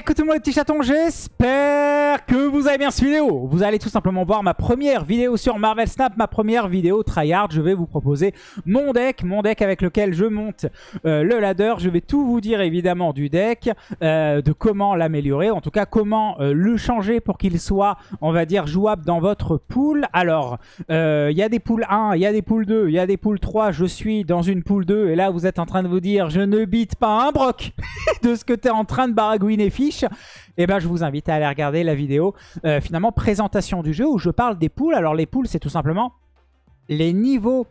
Écoute tout le monde les petits chatons, j'espère que vous avez bien cette vidéo. Vous allez tout simplement voir ma première vidéo sur Marvel Snap, ma première vidéo tryhard. Je vais vous proposer mon deck, mon deck avec lequel je monte euh, le ladder. Je vais tout vous dire évidemment du deck, euh, de comment l'améliorer, en tout cas comment euh, le changer pour qu'il soit, on va dire, jouable dans votre pool. Alors, il y a des pools 1, il y a des pools 2, il y a des pools 3, je suis dans une pool 2 et là vous êtes en train de vous dire je ne bite pas un broc de ce que tu es en train de baragouiner fiche, eh ben je vous invite à aller regarder la vidéo euh, finalement présentation du jeu où je parle des poules. Alors les poules c'est tout simplement les niveaux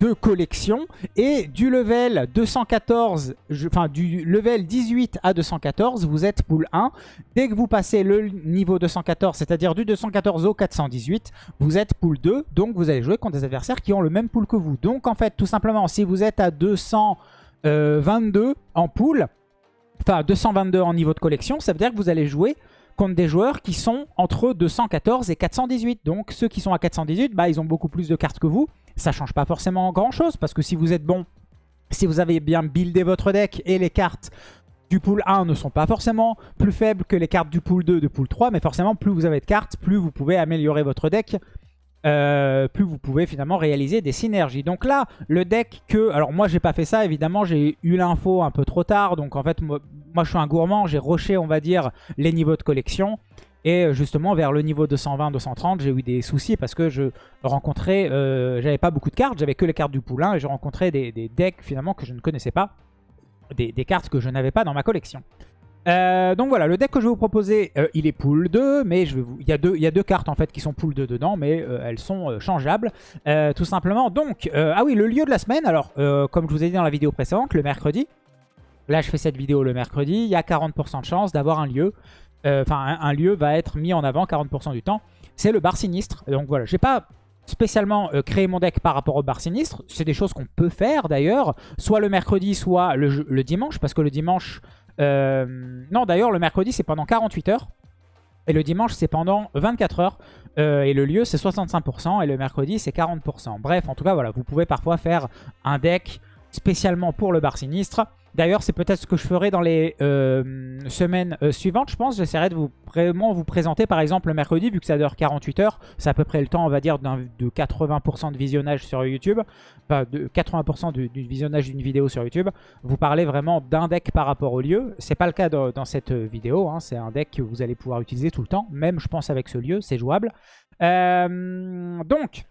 de collection et du level 214, enfin du level 18 à 214, vous êtes pool 1. Dès que vous passez le niveau 214, c'est-à-dire du 214 au 418, vous êtes pool 2. Donc vous allez jouer contre des adversaires qui ont le même pool que vous. Donc en fait, tout simplement, si vous êtes à 222 en pool, enfin 222 en niveau de collection, ça veut dire que vous allez jouer des joueurs qui sont entre 214 et 418. Donc ceux qui sont à 418, bah, ils ont beaucoup plus de cartes que vous. Ça change pas forcément grand chose parce que si vous êtes bon, si vous avez bien buildé votre deck et les cartes du pool 1 ne sont pas forcément plus faibles que les cartes du pool 2, de pool 3, mais forcément plus vous avez de cartes, plus vous pouvez améliorer votre deck euh, plus vous pouvez finalement réaliser des synergies. Donc là, le deck que... Alors moi, j'ai pas fait ça, évidemment, j'ai eu l'info un peu trop tard. Donc en fait, moi, je suis un gourmand, j'ai rushé, on va dire, les niveaux de collection. Et euh, justement, vers le niveau 220-230, j'ai eu des soucis parce que je rencontrais... Euh, j'avais pas beaucoup de cartes, j'avais que les cartes du poulain et je rencontrais des, decks finalement que je ne connaissais pas. des cartes que je n'avais pas dans ma collection. Euh, donc voilà, le deck que je vais vous proposer, euh, il est pool 2, mais je vais vous... il, y a deux, il y a deux cartes en fait qui sont pool 2 dedans, mais euh, elles sont changeables, tout simplement. Donc, ah oui, le lieu de la semaine, alors comme je vous ai dit dans la vidéo précédente, le mercredi, là je fais cette vidéo le mercredi, il y a 40% de chance d'avoir un lieu, enfin un, lieu va être mis en avant 40% du temps, c'est le bar sinistre. Donc voilà, j'ai pas spécialement créé mon deck par rapport au bar sinistre. C'est des choses qu'on peut faire d'ailleurs, soit le mercredi, soit le, dimanche, parce que le dimanche, euh, non, d'ailleurs, le mercredi, c'est pendant 48 heures. Et le dimanche, c'est pendant 24 heures. Euh, et le lieu, c'est 65%. Et le mercredi, c'est 40%. Bref, en tout cas, voilà, vous pouvez parfois faire un deck spécialement pour le bar sinistre. D'ailleurs, c'est peut-être ce que je ferai dans les euh, semaines euh, suivantes, je pense. J'essaierai de vous vraiment vous présenter, par exemple, le mercredi, vu que ça dure 48 heures. C'est à peu près le temps, on va dire, de 80% de visionnage sur YouTube. Enfin, de 80% du, visionnage d'une vidéo sur YouTube. Vous parlez vraiment d'un deck par rapport au lieu. C'est pas le cas dans, cette vidéo. Hein. C'est un deck que vous allez pouvoir utiliser tout le temps. Même, je pense, avec ce lieu, c'est jouable. Euh, donc,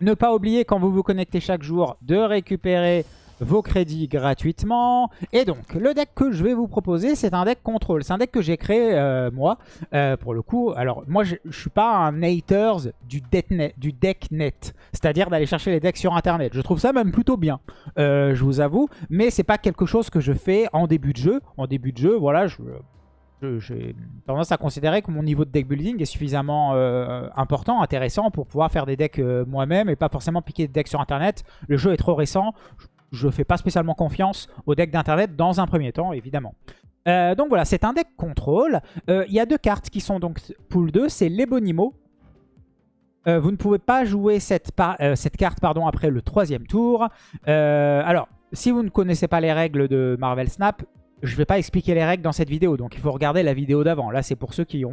ne pas oublier, quand vous vous connectez chaque jour, de récupérer vos crédits gratuitement. Et donc, le deck que je vais vous proposer, c'est un deck contrôle. C'est un deck que j'ai créé euh, moi, euh, pour le coup. Alors, moi, je, ne suis pas un haters du, deck net, c'est-à-dire d'aller chercher les decks sur Internet. Je trouve ça même plutôt bien, euh, je vous avoue. Mais c'est pas quelque chose que je fais en début de jeu. En début de jeu, voilà, je j'ai tendance à considérer que mon niveau de deck building est suffisamment important, intéressant pour pouvoir faire des decks moi-même et pas forcément piquer des decks sur internet. Le jeu est trop récent, je fais pas spécialement confiance au deck d'internet dans un premier temps, évidemment. Euh, donc voilà, c'est un deck contrôle. Euh, il y a deux cartes qui sont donc pool 2, c'est l'Ebonimo. Euh, vous ne pouvez pas jouer cette, cette carte pardon, après le troisième tour. alors, si vous ne connaissez pas les règles de Marvel Snap, je ne vais pas expliquer les règles dans cette vidéo. Donc il faut regarder la vidéo d'avant. Là, c'est pour ceux qui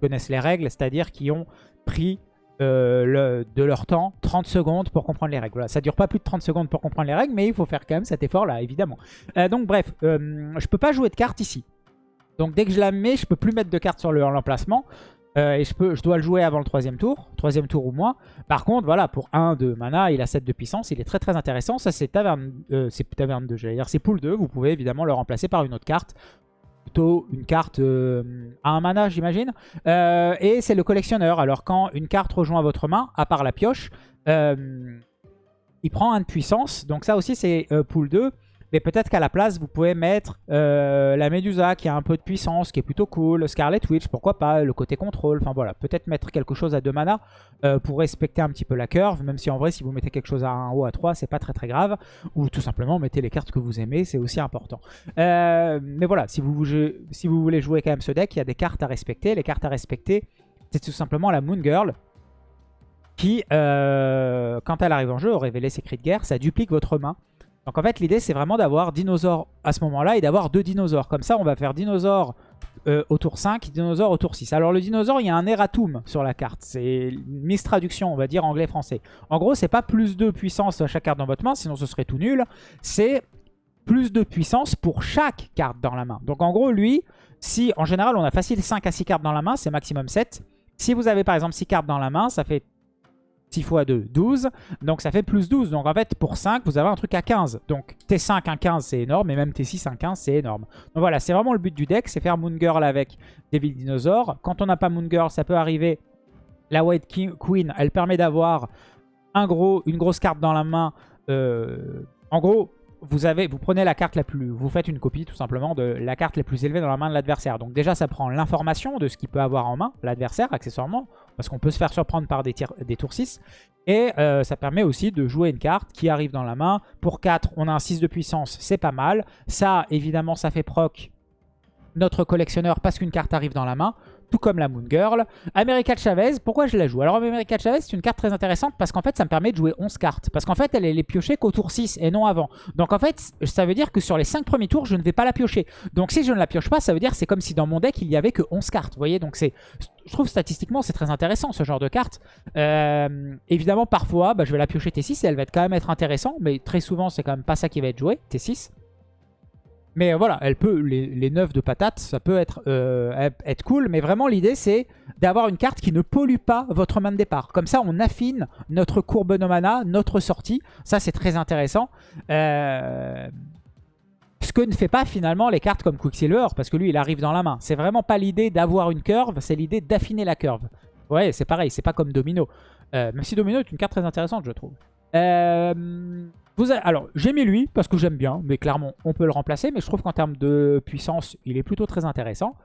connaissent les règles, c'est-à-dire qui ont pris euh, de leur temps, 30 secondes pour comprendre les règles. Voilà, ça dure pas plus de 30 secondes pour comprendre les règles, mais il faut faire quand même cet effort-là, évidemment. Euh, donc bref, euh, je peux pas jouer de cartes ici. Donc dès que je la mets, je peux plus mettre de cartes sur l'emplacement. et je, dois le jouer avant le troisième tour, troisième tour ou moins. Par contre, voilà, pour 1 de mana, il a 7 de puissance, il est très très intéressant. Ça c'est taverne, c'est taverne 2, j'allais dire, c'est pool 2. Vous pouvez évidemment le remplacer par une autre carte une carte euh, à un mana, j'imagine. Euh, et c'est le collectionneur. Alors, quand une carte rejoint votre main, à part la pioche, euh, il prend un de puissance. Donc ça aussi, c'est pool 2. Mais peut-être qu'à la place, vous pouvez mettre euh, la Medusa qui a un peu de puissance, qui est plutôt cool. Scarlet Witch, pourquoi pas, le côté contrôle. Enfin voilà, peut-être mettre quelque chose à 2 mana euh, pour respecter un petit peu la curve. Même si en vrai, si vous mettez quelque chose à 1 ou à 3, c'est pas très très grave. Ou tout simplement, mettez les cartes que vous aimez, c'est aussi important. Euh, mais voilà, si vous, voulez jouer quand même ce deck, il y a des cartes à respecter. Les cartes à respecter, c'est tout simplement la Moon Girl qui, quand elle arrive en jeu, au révéler ses cris de guerre, ça duplique votre main. Donc en fait, l'idée, c'est vraiment d'avoir dinosaure à ce moment-là et d'avoir deux dinosaures. Comme ça, on va faire dinosaure euh, au tour 5, dinosaure au tour 6. Alors le dinosaure, il y a un erratum sur la carte. C'est une mistraduction, on va dire anglais-français. En gros, c'est pas plus de puissance à chaque carte dans votre main, sinon ce serait tout nul. C'est plus de puissance pour chaque carte dans la main. Donc en gros, lui, si en général on a facile 5 à 6 cartes dans la main, c'est maximum 7. Si vous avez par exemple 6 cartes dans la main, ça fait 6 x 2, 12. Donc ça fait plus 12. Donc en fait, pour 5, vous avez un truc à 15. Donc T5, un 15, c'est énorme. Et même T6, un 15, c'est énorme. Donc voilà, c'est vraiment le but du deck. C'est faire Moon Girl avec Devil Dinosaur. Quand on n'a pas Moon Girl, ça peut arriver. La White Queen, elle permet d'avoir un gros, une grosse carte dans la main. Euh, en gros, vous, avez, vous prenez la carte la plus... Vous faites une copie tout simplement de la carte la plus élevée dans la main de l'adversaire. Donc déjà, ça prend l'information de ce qu'il peut avoir en main, l'adversaire, accessoirement. Parce qu'on peut se faire surprendre par des, tours 6. Et euh, ça permet aussi de jouer une carte qui arrive dans la main. Pour 4, on a un 6 de puissance, c'est pas mal. Ça, évidemment, ça fait proc notre collectionneur parce qu'une carte arrive dans la main tout comme la Moon Girl. America Chavez, pourquoi je la joue? Alors America Chavez, c'est une carte très intéressante parce qu'en fait, ça me permet de jouer 11 cartes. Parce qu'en fait, elle est piochée qu'au tour 6 et non avant. Donc en fait, ça veut dire que sur les 5 premiers tours, je ne vais pas la piocher. Donc si je ne la pioche pas, ça veut dire c'est comme si dans mon deck, il y avait que 11 cartes. Vous voyez? Donc c'est, je trouve statistiquement, c'est très intéressant ce genre de carte. Euh, évidemment, parfois, bah, je vais la piocher T6 et elle va être quand même intéressante. Mais très souvent, c'est quand même pas ça qui va être joué, T6. Mais voilà, elle peut, les, les 9 de patate, ça peut être, euh, être cool. Mais vraiment, l'idée, c'est d'avoir une carte qui ne pollue pas votre main de départ. Comme ça, on affine notre courbe de mana, notre sortie. Ça, c'est très intéressant. Euh, ce que ne fait pas finalement les cartes comme Quicksilver, parce que lui, il arrive dans la main. C'est vraiment pas l'idée d'avoir une curve, c'est l'idée d'affiner la curve. Ouais, c'est pareil, c'est pas comme Domino. Euh, même si Domino est une carte très intéressante, je trouve. Alors, j'ai mis lui parce que j'aime bien, mais clairement, on peut le remplacer. Mais je trouve qu'en termes de puissance, il est plutôt très intéressant.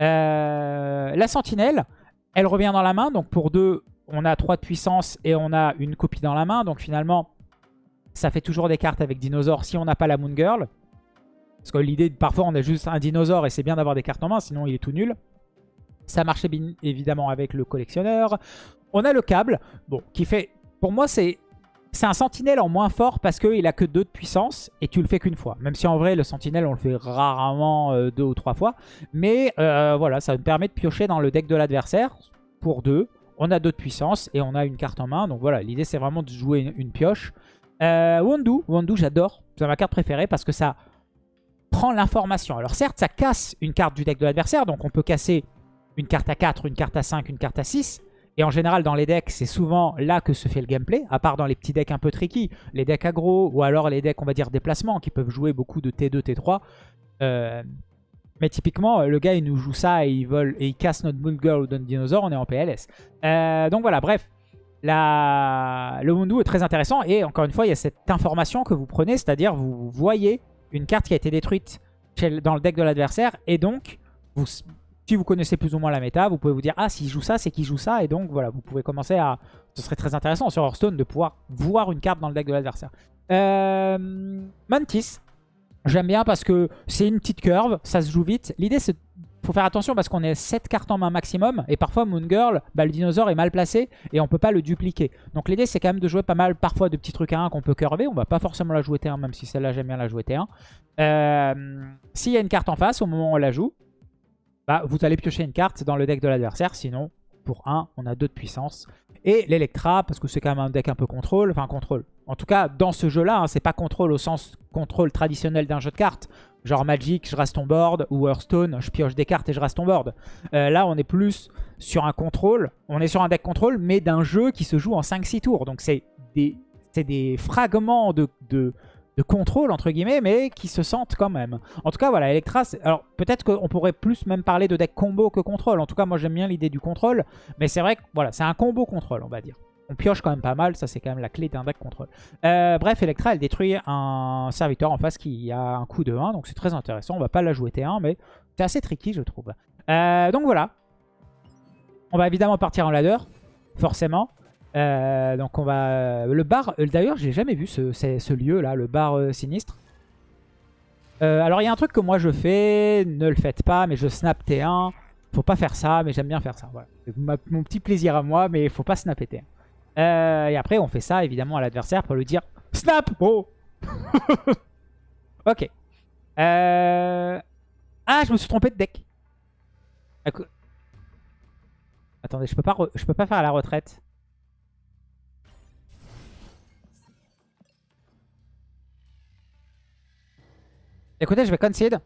Euh, la sentinelle, elle revient dans la main. Donc pour deux, on a 3 de puissance et on a une copie dans la main. Donc finalement, ça fait toujours des cartes avec dinosaure si on n'a pas la Moon Girl. Parce que l'idée, parfois, on a juste un dinosaure et c'est bien d'avoir des cartes en main, sinon il est tout nul. Ça marchait bien évidemment avec le collectionneur. On a le câble, bon, qui fait... Pour moi, c'est c'est un sentinelle en moins fort parce qu'il a que 2 de puissance et tu le fais qu'une fois. Même si en vrai, le sentinelle, on le fait rarement 2 euh, deux ou trois fois. Mais euh, voilà, ça me permet de piocher dans le deck de l'adversaire pour 2. On a 2 de puissance et on a une carte en main. Donc voilà, l'idée c'est vraiment de jouer une, pioche. Euh, Wandu j'adore. C'est ma carte préférée parce que ça prend l'information. Alors certes, ça casse une carte du deck de l'adversaire. Donc on peut casser une carte à 4, une carte à 5, une carte à 6. Et en général, dans les decks, c'est souvent là que se fait le gameplay, à part dans les petits decks un peu tricky, les decks aggro, ou alors les decks, on va dire, déplacement, qui peuvent jouer beaucoup de T2, T3. Euh, mais typiquement, le gars, il nous joue ça et il vole et il casse notre Moon Girl ou notre Dinosaur, on est en PLS. Euh, donc voilà, bref. La... Le Mundu est très intéressant et encore une fois, il y a cette information que vous prenez, c'est-à-dire vous voyez une carte qui a été détruite dans le deck de l'adversaire et donc vous si vous connaissez plus ou moins la méta, vous pouvez vous dire « Ah, s'il joue ça, c'est qu'il joue ça. » Et donc, voilà, vous pouvez commencer à... Ce serait très intéressant sur Hearthstone de pouvoir voir une carte dans le deck de l'adversaire. Euh... Mantis. J'aime bien parce que c'est une petite curve, ça se joue vite. L'idée, c'est faut faire attention parce qu'on est 7 cartes en main maximum. Et parfois, Moon Girl, bah, le dinosaure est mal placé et on peut pas le dupliquer. Donc l'idée, c'est quand même de jouer pas mal parfois de petits trucs à 1 qu'on peut curver. On va pas forcément la jouer T1, même si celle-là, j'aime bien la jouer T1. Euh, S'il y a une carte en face, au moment où on la joue, bah, vous allez piocher une carte dans le deck de l'adversaire. Sinon, pour 1, on a 2 de puissance. Et l'Electra, parce que c'est quand même un deck un peu contrôle. Enfin, contrôle. En tout cas, dans ce jeu-là, hein, c'est pas contrôle au sens contrôle traditionnel d'un jeu de cartes. Genre Magic, je reste ton board. Ou Hearthstone, je pioche des cartes et je reste ton board. Euh, là, on est plus sur un contrôle. On est sur un deck contrôle, mais d'un jeu qui se joue en 5-6 tours. Donc, c'est des, des fragments de, de de contrôle, entre guillemets, mais qui se sentent quand même. En tout cas, voilà, Electra, alors peut-être qu'on pourrait plus même parler de deck combo que contrôle. En tout cas, moi j'aime bien l'idée du contrôle, mais c'est vrai que voilà, c'est un combo contrôle, on va dire. On pioche quand même pas mal, ça c'est quand même la clé d'un deck contrôle. Euh, bref, Electra, elle détruit un serviteur en face qui a un coup de 1, donc c'est très intéressant. On va pas la jouer T1, mais c'est assez tricky, je trouve. Euh, donc voilà. On va évidemment partir en ladder, forcément. Euh, donc on va... Le bar... Euh, d'ailleurs, j'ai jamais vu ce, ce lieu-là, le bar euh, sinistre. alors il y a un truc que moi je fais, ne le faites pas, mais je snap T1. Faut pas faire ça, mais j'aime bien faire ça. Mon petit plaisir à moi, mais faut pas snapper T1. et après, on fait ça évidemment à l'adversaire pour lui dire Snap Oh Ok. Ah, je me suis trompé de deck. Attendez, je peux pas, je peux pas faire la retraite. Écoutez, je vais concede.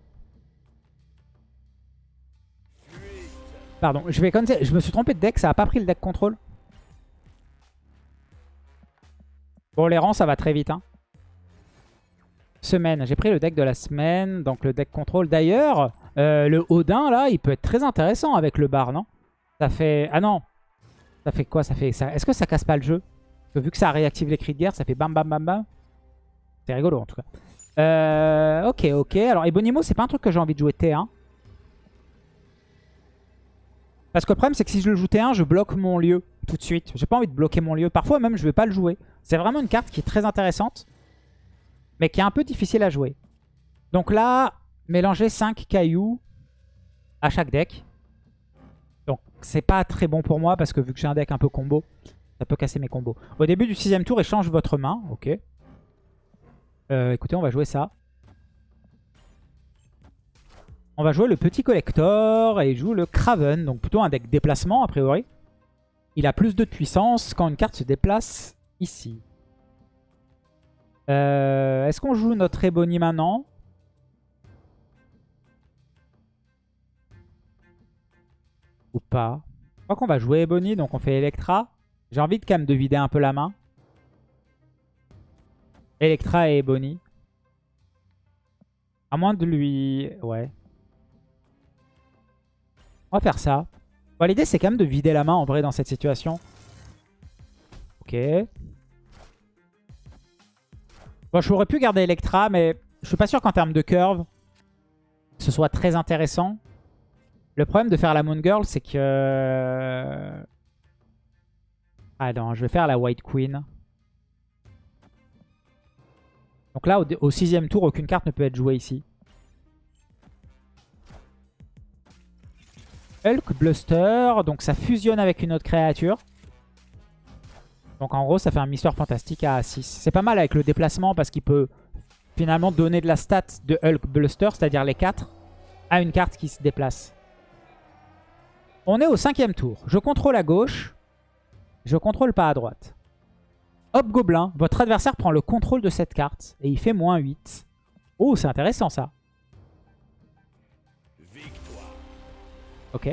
Pardon, je vais concede. Je me suis trompé de deck, ça a pas pris le deck contrôle. Bon, les rangs, ça va très vite. Hein. Semaine. J'ai pris le deck de la semaine, donc le deck contrôle. D'ailleurs, euh, le Odin, là, il peut être très intéressant avec le bar, non Ça fait... Ah non Ça fait quoi? Ça fait. Est-ce que ça casse pas le jeu? Parce que vu que ça réactive les cris de guerre, ça fait bam bam bam bam. C'est rigolo, en tout cas. Euh, ok, ok. Alors, Ebonimo, c'est pas un truc que j'ai envie de jouer T1. Parce que le problème, c'est que si je le joue T1, je bloque mon lieu tout de suite. J'ai pas envie de bloquer mon lieu. Parfois, même, je vais pas le jouer. C'est vraiment une carte qui est très intéressante, mais qui est un peu difficile à jouer. Donc là, mélanger 5 cailloux à chaque deck. Donc, c'est pas très bon pour moi, parce que vu que j'ai un deck un peu combo, ça peut casser mes combos. Au début du sixième tour, échange votre main. Ok. Euh, écoutez, on va jouer ça. On va jouer le petit collector et il joue le Craven. Donc plutôt un deck déplacement a priori. Il a plus de puissance quand une carte se déplace ici. Euh, est-ce qu'on joue notre Ebony maintenant? Ou pas? Je crois qu'on va jouer Ebony, donc on fait Electra. J'ai envie de quand même de vider un peu la main. Electra et Ebony. À moins de lui... Ouais. On va faire ça. L'idée, c'est quand même de vider la main en vrai dans cette situation. Ok. Bon, je pourrais pu garder Electra, mais je suis pas sûr qu'en termes de curve, ce soit très intéressant. Le problème de faire la Moon Girl, c'est que... Ah non, je vais faire la White Queen. Donc là, au sixième tour, aucune carte ne peut être jouée ici. Hulk Bluster. Donc ça fusionne avec une autre créature. Donc en gros, ça fait un Mister Fantastique à 6. C'est pas mal avec le déplacement parce qu'il peut finalement donner de la stat de Hulk Bluster, c'est-à-dire les 4, à une carte qui se déplace. On est au cinquième tour. Je contrôle à gauche. Je contrôle pas à droite. Hop Gobelin, votre adversaire prend le contrôle de cette carte et il fait moins 8. Oh, c'est intéressant ça. Ok.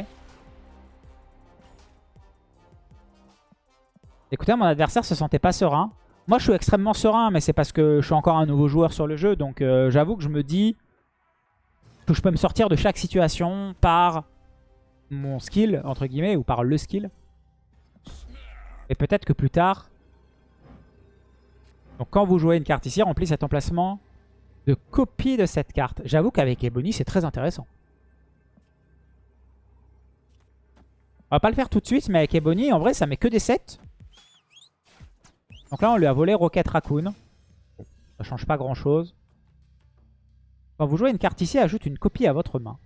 Écoutez, mon adversaire se sentait pas serein. Moi, je suis extrêmement serein, mais c'est parce que je suis encore un nouveau joueur sur le jeu. Donc, euh, j'avoue que je me dis que je peux me sortir de chaque situation par mon skill, entre guillemets, ou par le skill. Et peut-être que plus tard... Donc, quand vous jouez une carte ici, remplis cet emplacement de copie de cette carte. J'avoue qu'avec Ebony, c'est très intéressant. On va pas le faire tout de suite, mais avec Ebony, en vrai, ça met que des 7. Donc là, on lui a volé Rocket Raccoon. Ça change pas grand-chose. Quand vous jouez une carte ici, ajoute une copie à votre main.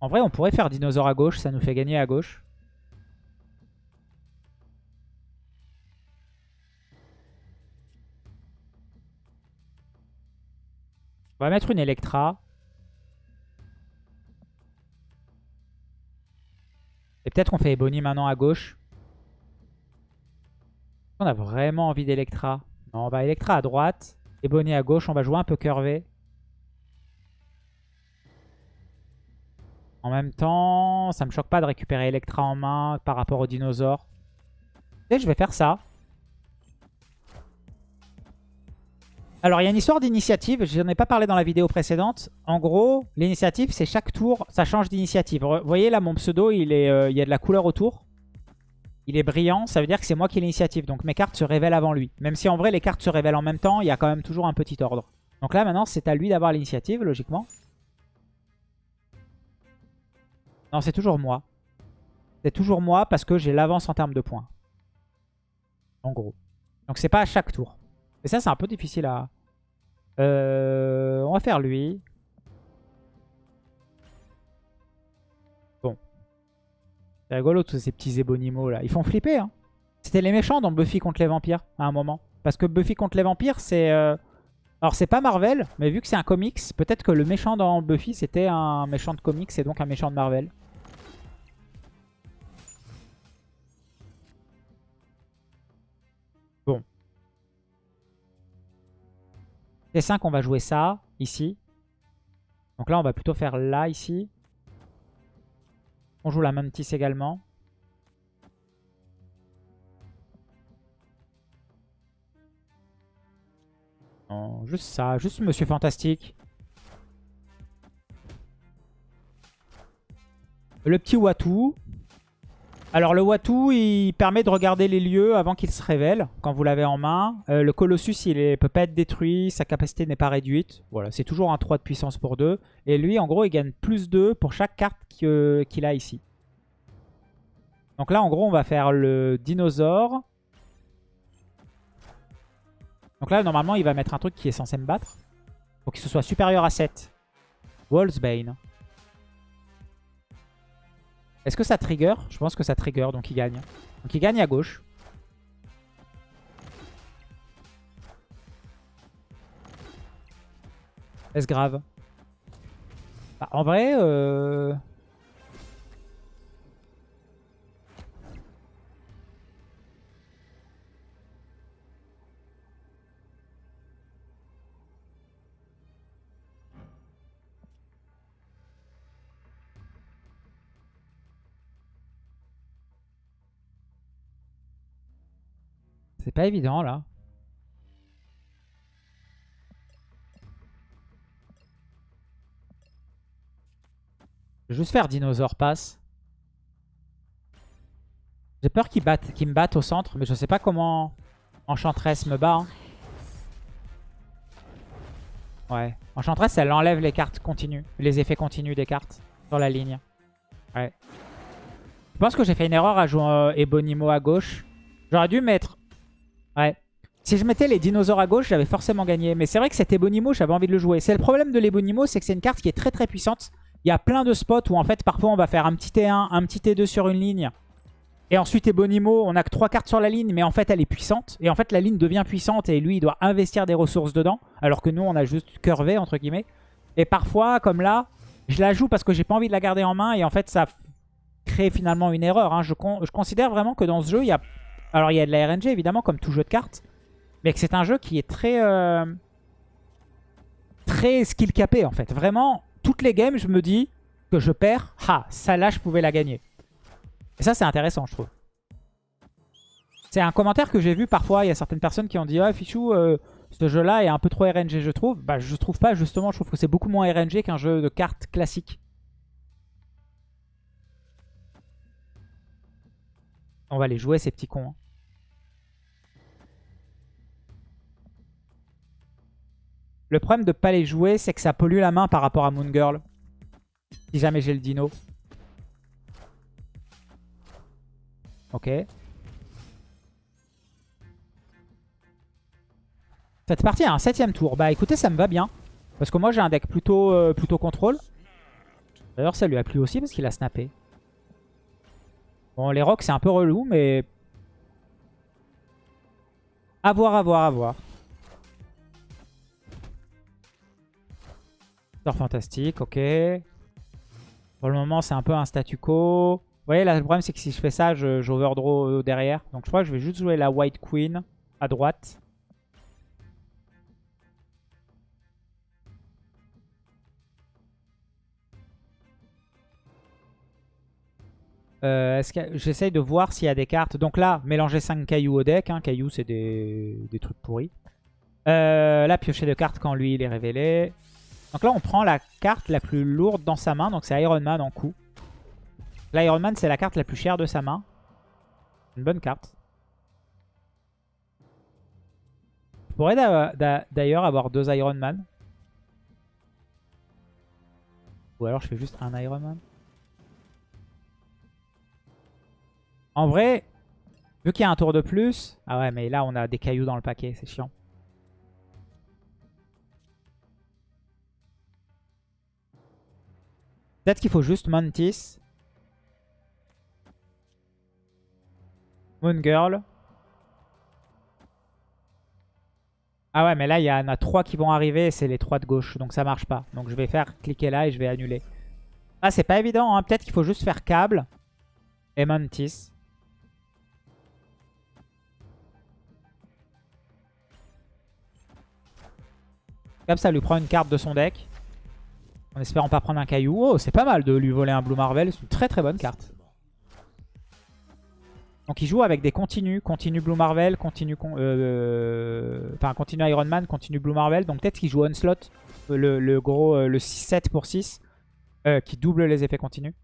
En vrai, on pourrait faire dinosaure à gauche, ça nous fait gagner à gauche. On va mettre une Electra. Et peut-être qu'on fait Ebony maintenant à gauche. On a vraiment envie d'Electra. Non, bah Electra à droite. Ebony à gauche. On va jouer un peu curvé. En même temps, ça me choque pas de récupérer Electra en main par rapport au dinosaure. Et je vais faire ça. Alors, il y a une histoire d'initiative. Je n'en ai pas parlé dans la vidéo précédente. En gros, l'initiative, c'est chaque tour, ça change d'initiative. Vous voyez là, mon pseudo, il, euh, il y a de la couleur autour. Il est brillant, ça veut dire que c'est moi qui ai l'initiative. Donc mes cartes se révèlent avant lui. Même si en vrai, les cartes se révèlent en même temps, il y a quand même toujours un petit ordre. Donc là, maintenant, c'est à lui d'avoir l'initiative, logiquement. Non, c'est toujours moi. C'est toujours moi parce que j'ai l'avance en termes de points. En gros. Donc c'est pas à chaque tour. Mais ça, c'est un peu difficile à... Euh, on va faire lui. Bon. C'est rigolo tous ces petits ébonimaux là. Ils font flipper. Hein. C'était les méchants dans Buffy contre les vampires à un moment. Parce que Buffy contre les vampires, c'est... Euh, Alors c'est pas Marvel, mais vu que c'est un comics, peut-être que le méchant dans Buffy c'était un méchant de comics et donc un méchant de Marvel. T5 on va jouer ça, ici. Donc là on va plutôt faire là, ici. On joue la Mantis également. juste ça, juste Monsieur Fantastique. Le petit Watu. Alors le Watu, il permet de regarder les lieux avant qu'il se révèle, quand vous l'avez en main. Euh, le Colossus, il ne peut pas être détruit, sa capacité n'est pas réduite. Voilà, c'est toujours un 3 de puissance pour 2. Et lui, en gros, il gagne plus 2 pour chaque carte qu'il a ici. Donc là, en gros, on va faire le dinosaure. Donc là, normalement, il va mettre un truc qui est censé me battre. Pour qu'il soit supérieur à 7. Wallsbane. Est-ce que ça trigger? Je pense que ça trigger, donc il gagne. Donc il gagne à gauche. Est-ce grave? Bah, En vrai... Euh... C'est pas évident là. Je vais juste faire dinosaure passe. J'ai peur qu'il me batte au centre, mais je sais pas comment Enchantress me bat. Hein. Ouais. Enchantress, elle enlève les cartes continues, les effets continus des cartes sur la ligne. Ouais. Je pense que j'ai fait une erreur à jouer euh, Ebonimo à gauche. J'aurais dû mettre Ouais. Si je mettais les dinosaures à gauche, j'avais forcément gagné. Mais c'est vrai que cet Ebonimo, j'avais envie de le jouer. C'est le problème de l'Ebonimo, c'est que c'est une carte qui est très très puissante. Il y a plein de spots où en fait parfois on va faire un petit T1, un petit T2 sur une ligne. Et ensuite Ebonimo, on a que trois cartes sur la ligne, mais en fait elle est puissante. Et en fait la ligne devient puissante et lui il doit investir des ressources dedans. Alors que nous on a juste curvé entre guillemets. Et parfois, comme là, je la joue parce que j'ai pas envie de la garder en main. Et en fait ça crée finalement une erreur. Hein. Je, je considère vraiment que dans ce jeu, il y a alors il y a de la RNG évidemment comme tout jeu de cartes. Mais c'est un jeu qui est très... Euh, très skill capé en fait. Vraiment, toutes les games je me dis que je perds. Ah, ça là je pouvais la gagner. Et ça c'est intéressant je trouve. C'est un commentaire que j'ai vu parfois. Il y a certaines personnes qui ont dit Ah Fichou, euh, ce jeu là est un peu trop RNG je trouve. Bah je trouve pas justement. Je trouve que c'est beaucoup moins RNG qu'un jeu de cartes classique. On va les jouer ces petits cons. Hein. Le problème de pas les jouer, c'est que ça pollue la main par rapport à Moon Girl. Si jamais j'ai le dino. Ok. Cette partie a un septième tour. Bah écoutez, ça me va bien. Parce que moi j'ai un deck plutôt, euh, plutôt contrôle. D'ailleurs ça lui a plu aussi parce qu'il a snappé. Bon les rocks c'est un peu relou mais... A voir, à voir, à voir. Fantastique, ok. Pour le moment, c'est un peu un statu quo. Vous voyez, là, le problème, c'est que si je fais ça, j'overdraw derrière. Donc, je crois que je vais juste jouer la White Queen à droite. Euh, J'essaye de voir s'il y a des cartes. Donc là, mélanger 5 cailloux au deck. Hein. Cailloux, c'est des... des, trucs pourris. Euh, là, piocher de cartes quand lui, il est révélé. Donc là, on prend la carte la plus lourde dans sa main. Donc c'est Iron Man en coup. L'Iron Man, c'est la carte la plus chère de sa main. Une bonne carte. Je pourrais d'ailleurs avoir deux Iron Man. Ou alors je fais juste un Iron Man. En vrai, vu qu'il y a un tour de plus... Ah ouais, mais là, on a des cailloux dans le paquet. C'est chiant. Peut-être qu'il faut juste Mantis. Moon Girl. Ah ouais, mais là, il y en a trois qui vont arriver. C'est les trois de gauche. Donc ça marche pas. Donc je vais faire cliquer là et je vais annuler. Ah, c'est pas évident. Hein. Peut-être qu'il faut juste faire câble et Mantis. Comme ça lui prend une carte de son deck. En espérant pas prendre un caillou. Oh, c'est pas mal de lui voler un Blue Marvel. C'est une très très bonne carte. Donc il joue avec des continues. Continue Blue Marvel, continue... Euh, enfin, continue Iron Man, continue Blue Marvel. Donc peut-être qu'il joue Onslaught. Le, le gros... Euh, le 6-7 pour 6. Euh, qui double les effets continus.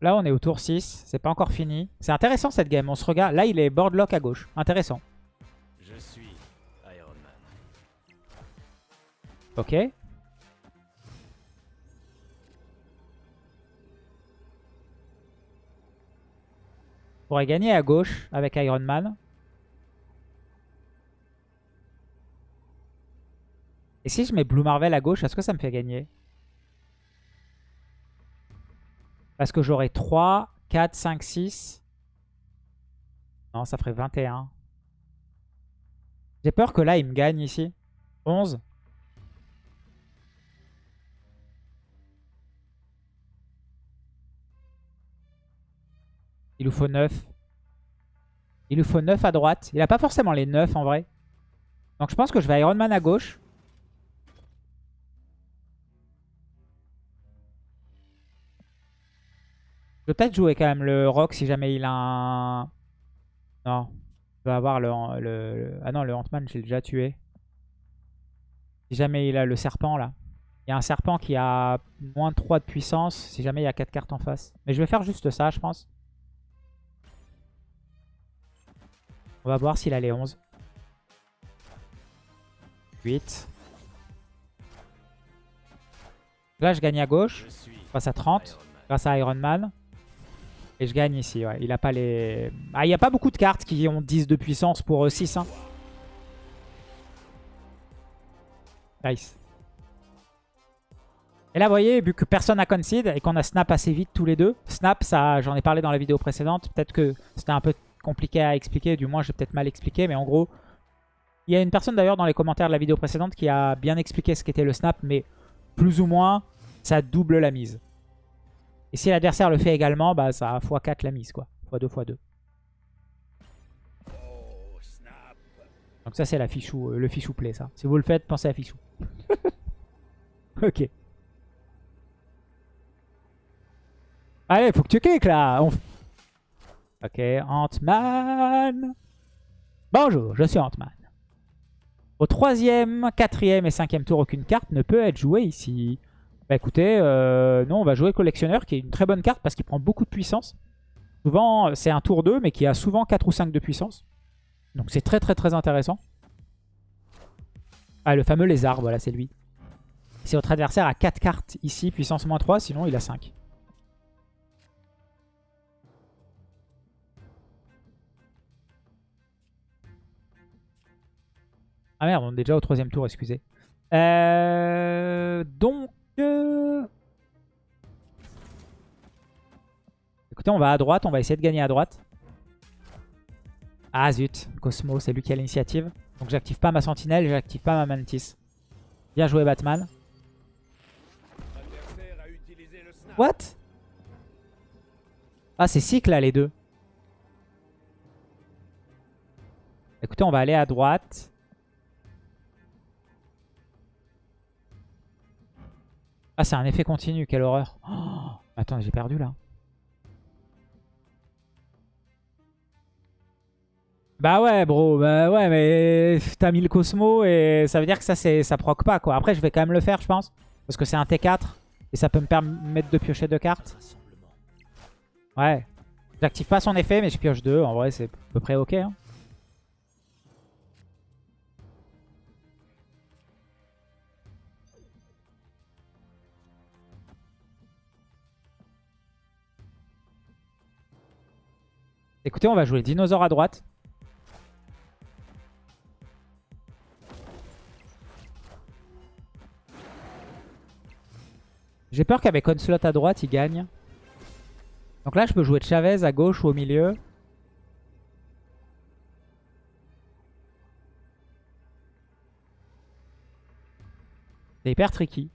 Là, on est au tour 6. C'est pas encore fini. C'est intéressant cette game. On se regarde. Là, il est boardlock à gauche. Intéressant. Je suis Iron Man. Ok. On pourrait gagner à gauche avec Iron Man. Et si je mets Blue Marvel à gauche, est-ce que ça me fait gagner? Parce que j'aurai 3, 4, 5, 6. Non, ça ferait 21. J'ai peur que là, il me gagne ici. 11. Il nous faut 9. Il nous faut 9 à droite. Il n'a pas forcément les 9 en vrai. Donc je pense que je vais Iron Man à gauche. Je peut-être jouer quand même le rock si jamais il a un... Non. Je vais avoir le... Ah non, le Ant-Man, j'ai déjà tué. Si jamais il a le serpent, là. Il y a un serpent qui a moins de 3 de puissance si jamais il y a 4 cartes en face. Mais je vais faire juste ça, je pense. On va voir s'il a les 11. 8. Là, je gagne à gauche. Face à 30. Grâce à Iron Man. Et je gagne ici, ouais. Il a pas les... Ah, il n'y a pas beaucoup de cartes qui ont 10 de puissance pour 6. Euh, hein. Nice. Et là, vous voyez, vu que personne n'a concede et qu'on a snap assez vite tous les deux. Snap, ça, j'en ai parlé dans la vidéo précédente. Peut-être que c'était un peu compliqué à expliquer. Du moins, j'ai peut-être mal expliqué. Mais en gros, il y a une personne d'ailleurs dans les commentaires de la vidéo précédente qui a bien expliqué ce qu'était le snap. Mais plus ou moins, ça double la mise. Et si l'adversaire le fait également, bah ça a x4 la mise quoi. x2, x2. Donc ça c'est la fichou, euh, le fichou play ça. Si vous le faites, pensez à fichou. ok. Allez, faut que tu cliques là. Ok, Ant-Man. Bonjour, je suis Ant-Man. Au troisième, quatrième et cinquième tour, aucune carte ne peut être jouée ici. Bah écoutez, euh, non, on va jouer collectionneur qui est une très bonne carte parce qu'il prend beaucoup de puissance. Souvent, c'est un tour 2 mais qui a souvent 4 ou 5 de puissance. Donc c'est très très très intéressant. Ah, le fameux lézard, voilà, c'est lui. Si votre adversaire a 4 cartes ici, puissance moins 3, sinon il a 5. Ah merde, on est déjà au troisième tour, excusez. Euh, donc, On va à droite, on va essayer de gagner à droite. Ah zut, Cosmo, c'est lui qui a l'initiative. Donc j'active pas ma sentinelle, j'active pas ma mantis. Bien joué Batman. What? Ah c'est cycle là les deux. Écoutez, on va aller à droite. Ah, c'est un effet continu, quelle horreur. Oh, attends, j'ai perdu là. Bah ouais, bro, bah ouais, mais t'as mis le Cosmo et ça veut dire que ça, ça proc pas, quoi. Après, je vais quand même le faire, je pense. Parce que c'est un T4 et ça peut me permettre de piocher deux cartes. Ouais. J'active pas son effet, mais je pioche deux. En vrai, c'est à peu près ok. Hein. Écoutez, on va jouer dinosaure à droite. J'ai peur qu'avec Onslaught à droite, il gagne. Donc là, je peux jouer Chavez à gauche ou au milieu. C'est hyper tricky.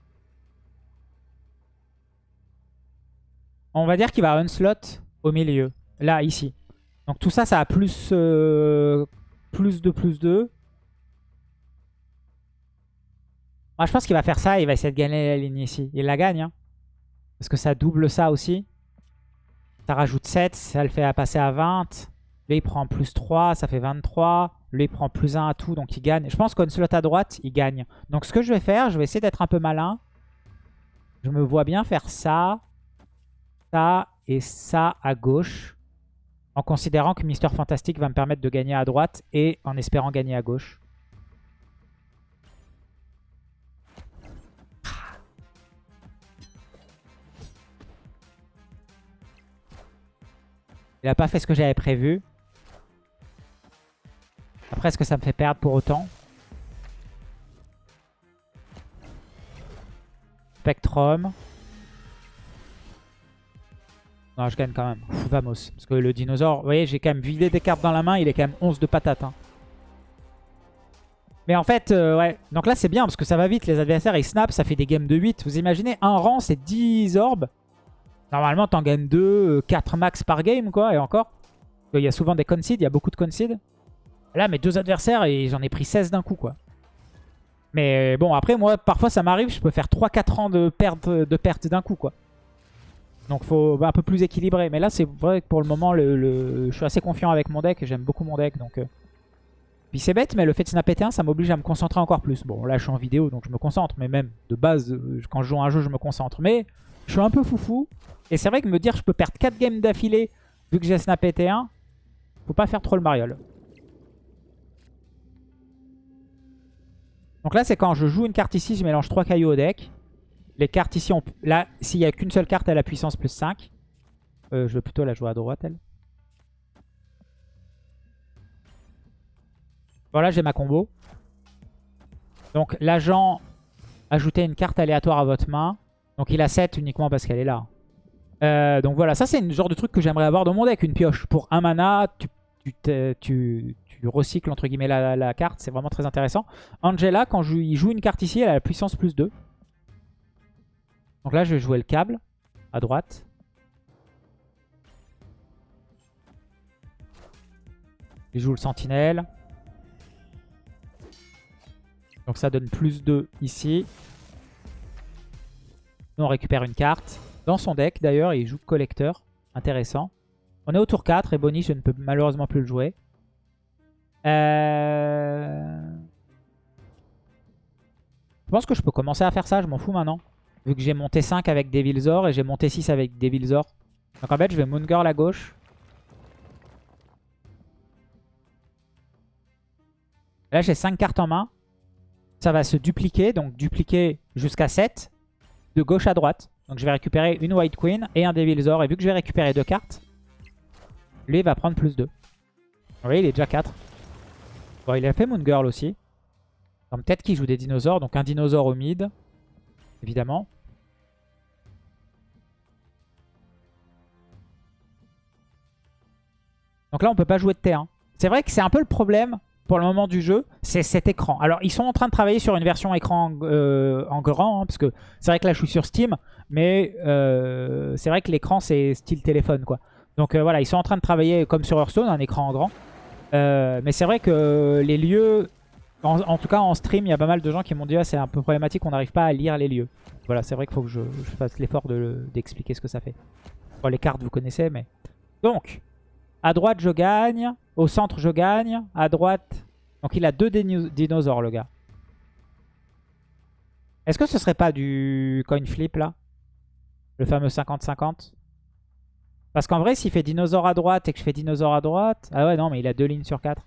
On va dire qu'il va Onslaught au milieu. Là, ici. Donc tout ça, ça a plus, euh, plus de plus 2. Moi, je pense qu'il va faire ça. Il va essayer de gagner la ligne ici. Il la gagne. Hein. Parce que ça double ça aussi. Ça rajoute 7. Ça le fait passer à 20. Là, il prend plus 3. Ça fait 23. Lui, il prend plus 1 à tout. Donc, il gagne. Je pense qu'un slot à droite, il gagne. Donc, ce que je vais faire, je vais essayer d'être un peu malin. Je me vois bien faire ça. Ça et ça à gauche. En considérant que Mister Fantastic va me permettre de gagner à droite. Et en espérant gagner à gauche. Il a pas fait ce que j'avais prévu. Après, est-ce que ça me fait perdre pour autant? Spectrum. Non, je gagne quand même. vamos. Parce que le dinosaure, vous voyez, j'ai quand même vidé des cartes dans la main. Il est quand même 11 de patates. Hein. Mais en fait, euh, ouais. Donc là, c'est bien parce que ça va vite. Les adversaires, ils snap. Ça fait des games de 8. Vous imaginez, un rang, c'est 10 orbes. Normalement, t'en gagnes 2, 4 euh, max par game, quoi, et encore. Il y a souvent des concede, il y a beaucoup de concede. Là, mes deux adversaires, et j'en ai pris 16 d'un coup, quoi. Mais bon, après, moi, parfois, ça m'arrive, je peux faire 3-4 ans de perte, perte d'un coup, quoi. Donc, faut un peu plus équilibrer. Mais là, c'est vrai que pour le moment, le, je suis assez confiant avec mon deck, j'aime beaucoup mon deck, donc... Euh. Puis c'est bête, mais le fait de snap T1, ça m'oblige à me concentrer encore plus. Bon, là, je suis en vidéo, donc je me concentre, mais même, de base, euh, quand je joue à un jeu, je me concentre. Mais je suis un peu foufou. Et c'est vrai que me dire je peux perdre 4 games d'affilée vu que j'ai snappé T1, faut pas faire trop le mariole. Donc là, c'est quand je joue une carte ici, je mélange 3 cailloux au deck. Les cartes ici, là, s'il n'y a qu'une seule carte à la puissance plus 5. Euh, je vais plutôt la jouer à droite, elle. Voilà, j'ai ma combo. Donc l'agent, ajoutez une carte aléatoire à votre main. Donc il a 7 uniquement parce qu'elle est là. Euh, donc voilà, ça c'est le genre de truc que j'aimerais avoir dans mon deck. Une pioche pour un mana, tu, tu, tu, recycles entre guillemets la, carte, c'est vraiment très intéressant. Angela, quand il joue une carte ici, elle a la puissance plus 2. Donc là je vais jouer le câble à droite. Il joue le sentinelle. Donc ça donne plus 2 ici. Nous on récupère une carte. Dans son deck d'ailleurs, il joue collecteur. Intéressant. On est au tour 4 et Bonnie, je ne peux malheureusement plus le jouer. Euh... Je pense que je peux commencer à faire ça, je m'en fous maintenant. Vu que j'ai monté 5 avec Devilzor et j'ai monté 6 avec Devilzor. Donc en fait, je vais Moon Girl à gauche. Là, j'ai 5 cartes en main. Ça va se dupliquer, donc dupliquer jusqu'à 7 de gauche à droite. Donc je vais récupérer une White Queen et un Devilzor. Et vu que je vais récupérer deux cartes, lui il va prendre plus 2. Vous voyez, il est déjà 4. Bon, il a fait Moon Girl aussi. Donc peut-être qu'il joue des dinosaures. Donc un dinosaure au mid, évidemment. Donc là, on peut pas jouer de T1. C'est vrai que c'est un peu le problème pour le moment du jeu, c'est cet écran. Alors, ils sont en train de travailler sur une version écran euh, en grand, hein, parce que c'est vrai que là, je suis sur Steam, mais euh, c'est vrai que l'écran, c'est style téléphone, quoi. Donc euh, voilà, ils sont en train de travailler, comme sur Hearthstone, un écran en grand. mais c'est vrai que les lieux, en, tout cas en stream, il y a pas mal de gens qui m'ont dit ah, c'est un peu problématique, on n'arrive pas à lire les lieux. Voilà, c'est vrai qu'il faut que je, fasse l'effort d'expliquer ce que ça fait. Bon, les cartes, vous connaissez, mais... Donc, à droite, je gagne. Au centre, je gagne. À droite... Donc il a deux dinosaures, le gars. Est-ce que ce serait pas du coin flip, là? Le fameux 50-50 Parce qu'en vrai, s'il fait dinosaure à droite et que je fais dinosaure à droite... Ah ouais, non, mais il a deux lignes sur quatre.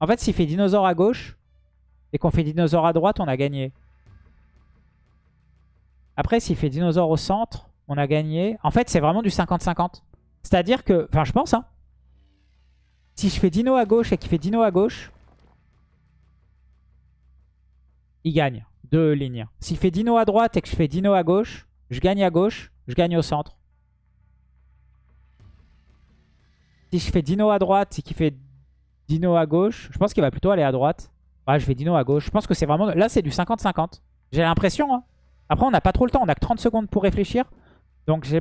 En fait, s'il fait dinosaure à gauche et qu'on fait dinosaure à droite, on a gagné. Après, s'il fait dinosaure au centre, on a gagné. En fait, c'est vraiment du 50-50. C'est-à-dire que... Enfin, je pense, hein. Si je fais dino à gauche et qu'il fait dino à gauche... il gagne. Deux lignes. S'il fait Dino à droite et que je fais Dino à gauche, je gagne à gauche, je gagne au centre. Si je fais Dino à droite et qu'il fait Dino à gauche, je pense qu'il va plutôt aller à droite. Ouais, je fais Dino à gauche. Je pense que c'est vraiment... Là, c'est du 50-50. J'ai l'impression. Hein. Après, on n'a pas trop le temps. On a que 30 secondes pour réfléchir. Donc, j'ai...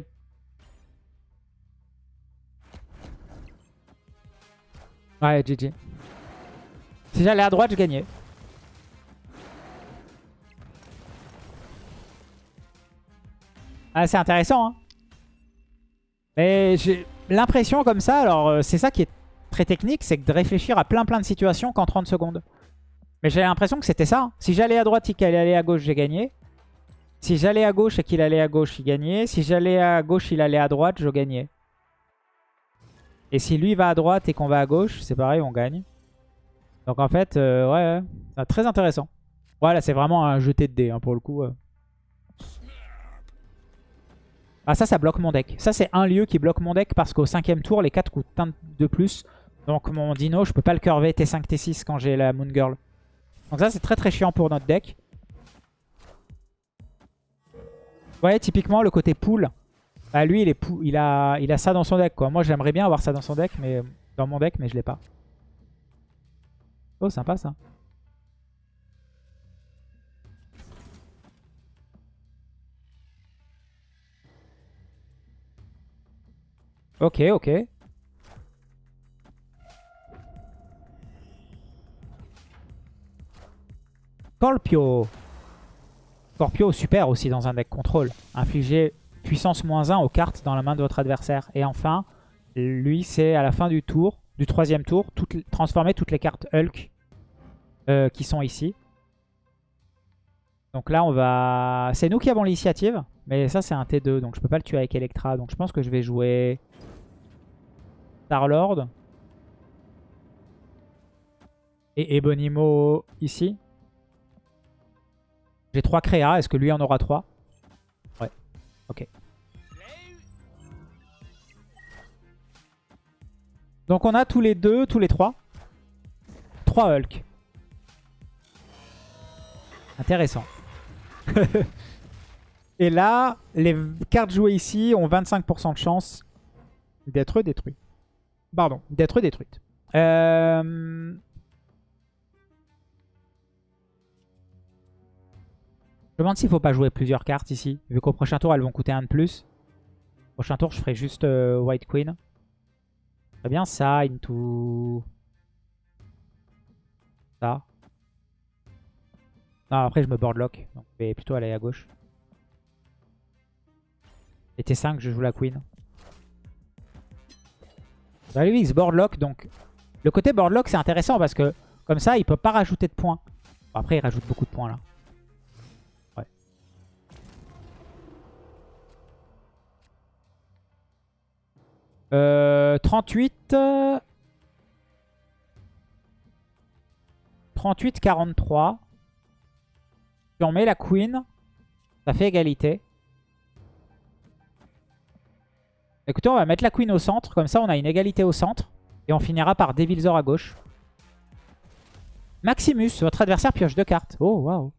Ouais, GG. Si j'allais à droite, je gagnais. Ah, c'est intéressant. Hein. Mais j'ai l'impression comme ça, alors euh, c'est ça qui est très technique, c'est de réfléchir à plein plein de situations qu'en 30 secondes. Mais j'ai l'impression que c'était ça. Hein. Si j'allais à droite et qu'il allait à gauche, j'ai gagné. Si j'allais à gauche et qu'il allait à gauche, il gagnait. Si j'allais à gauche, il allait à droite, je gagnais. Et si lui va à droite et qu'on va à gauche, c'est pareil, on gagne. Donc en fait, euh, ouais, c'est très intéressant. Voilà, c'est vraiment un jeté de dés hein, pour le coup. Ah ça, ça bloque mon deck. Ça, c'est un lieu qui bloque mon deck parce qu'au cinquième tour, les 4 coûtent un de plus. Donc mon dino, je peux pas le curver T5, T6 quand j'ai la Moon Girl. Donc ça, c'est très très chiant pour notre deck. Vous voyez, typiquement, le côté pool, bah, lui, il, est il, a, il a ça dans son deck. Quoi. Moi, j'aimerais bien avoir ça dans son deck, mais dans mon deck, mais je l'ai pas. Oh, sympa ça. Ok, ok. Scorpio. Scorpio, super aussi dans un deck contrôle. Infliger puissance moins 1 aux cartes dans la main de votre adversaire. Et enfin, lui, c'est à la fin du tour, du troisième tour, transformer toutes les cartes Hulk euh, qui sont ici. Donc là, on va... C'est nous qui avons l'initiative. Mais ça, c'est un T2. Donc je peux pas le tuer avec Electra. Donc je pense que je vais jouer... Star-Lord. Et Ebonimo ici. J'ai 3 créas. Est-ce que lui en aura 3 Ouais. Ok. Donc on a tous les deux, tous les trois. 3 Hulk. Intéressant. Et là, les cartes jouées ici ont 25% de chance d'être détruites. Pardon, d'être détruites. Euh... Je me demande s'il ne faut pas jouer plusieurs cartes ici. Vu qu'au prochain tour, elles vont coûter un de plus. Prochain tour, je ferai juste euh, White Queen. Très bien ça, into... Ça. Non, après, je me boardlock. Donc, je vais plutôt aller à gauche. Et T5, je joue la Queen. Bah lui, il se boardlock. Donc, le côté boardlock, c'est intéressant parce que comme ça, il peut pas rajouter de points. après, il rajoute beaucoup de points là. Euh, 38. 38, 43. Si on met la queen, ça fait égalité. Écoutez, on va mettre la queen au centre. Comme ça, on a une égalité au centre. Et on finira par Devilzor à gauche. Maximus, votre adversaire pioche deux cartes. Oh, waouh.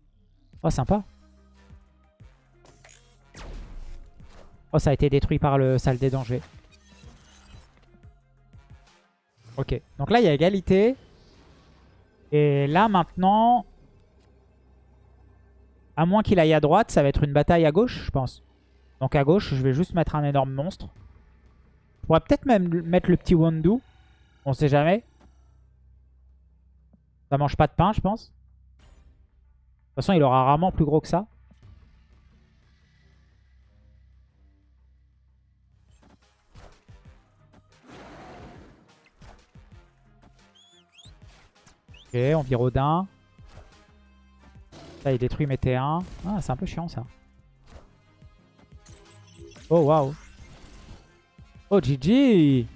Oh, sympa. Oh, ça a été détruit par le salle des dangers. Ok. Donc là, il y a égalité. Et là, maintenant... À moins qu'il aille à droite, ça va être une bataille à gauche, je pense. Donc à gauche, je vais juste mettre un énorme monstre. Je pourrais peut-être même mettre le petit Wondu. On sait jamais. Ça mange pas de pain, je pense. De toute façon, il aura rarement plus gros que ça. Ok, on vire Odin. Ça, il détruit mes T1. Ah, c'est un peu chiant, ça. Oh, waouh. Oh, GG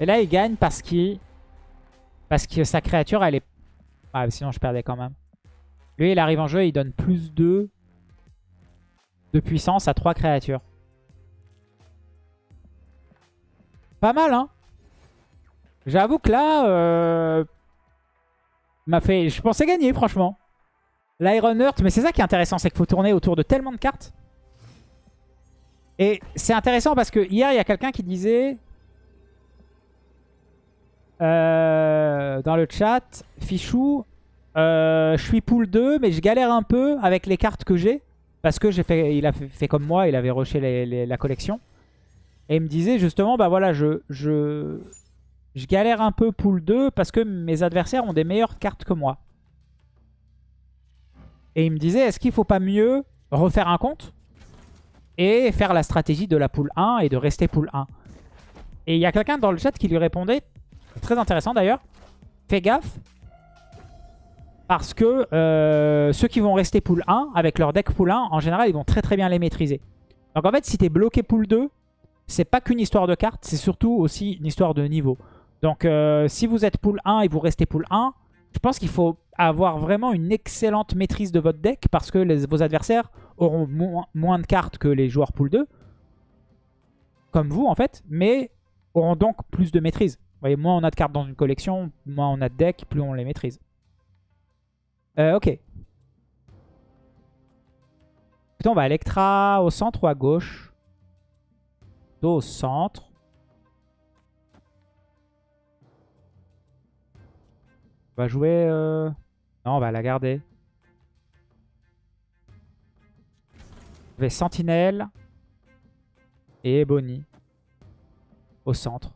Et là, il gagne parce qu'il... Parce que sa créature, elle est... Ah, sinon, je perdais quand même. Lui, il arrive en jeu et il donne plus 2 de puissance à 3 créatures. Pas mal, hein J'avoue que là, euh, m'a fait... Je pensais gagner, franchement. L'Iron Earth, mais c'est ça qui est intéressant, c'est qu'il faut tourner autour de tellement de cartes. Et c'est intéressant parce que hier, il y a quelqu'un qui disait... Euh, dans le chat, Fichou, euh, je suis pool 2, mais je galère un peu avec les cartes que j'ai. Parce que j'ai fait, il a fait, comme moi, il avait rushé la collection. Et il me disait justement, bah voilà, je, je, je galère un peu pool 2 parce que mes adversaires ont des meilleures cartes que moi. Et il me disait, est-ce qu'il faut pas mieux refaire un compte et faire la stratégie de la pool 1 et de rester pool 1 Et il y a quelqu'un dans le chat qui lui répondait, très intéressant d'ailleurs, fais gaffe, parce que euh, ceux qui vont rester pool 1, avec leur deck pool 1, en général, ils vont très très bien les maîtriser. Donc en fait, si tu es bloqué pool 2, c'est pas qu'une histoire de cartes, c'est surtout aussi une histoire de niveau. Donc euh, si vous êtes pool 1 et vous restez pool 1, je pense qu'il faut avoir vraiment une excellente maîtrise de votre deck parce que vos adversaires auront moins de cartes que les joueurs pool 2, comme vous en fait, mais auront donc plus de maîtrise. Vous voyez, moins on a de cartes dans une collection, moins on a de decks, plus on les maîtrise. Euh, ok. Putain, on va Electra au centre ou à gauche? Au centre. On va jouer... Euh, non, on va la garder. Je vais Sentinelle et Bonnie au centre.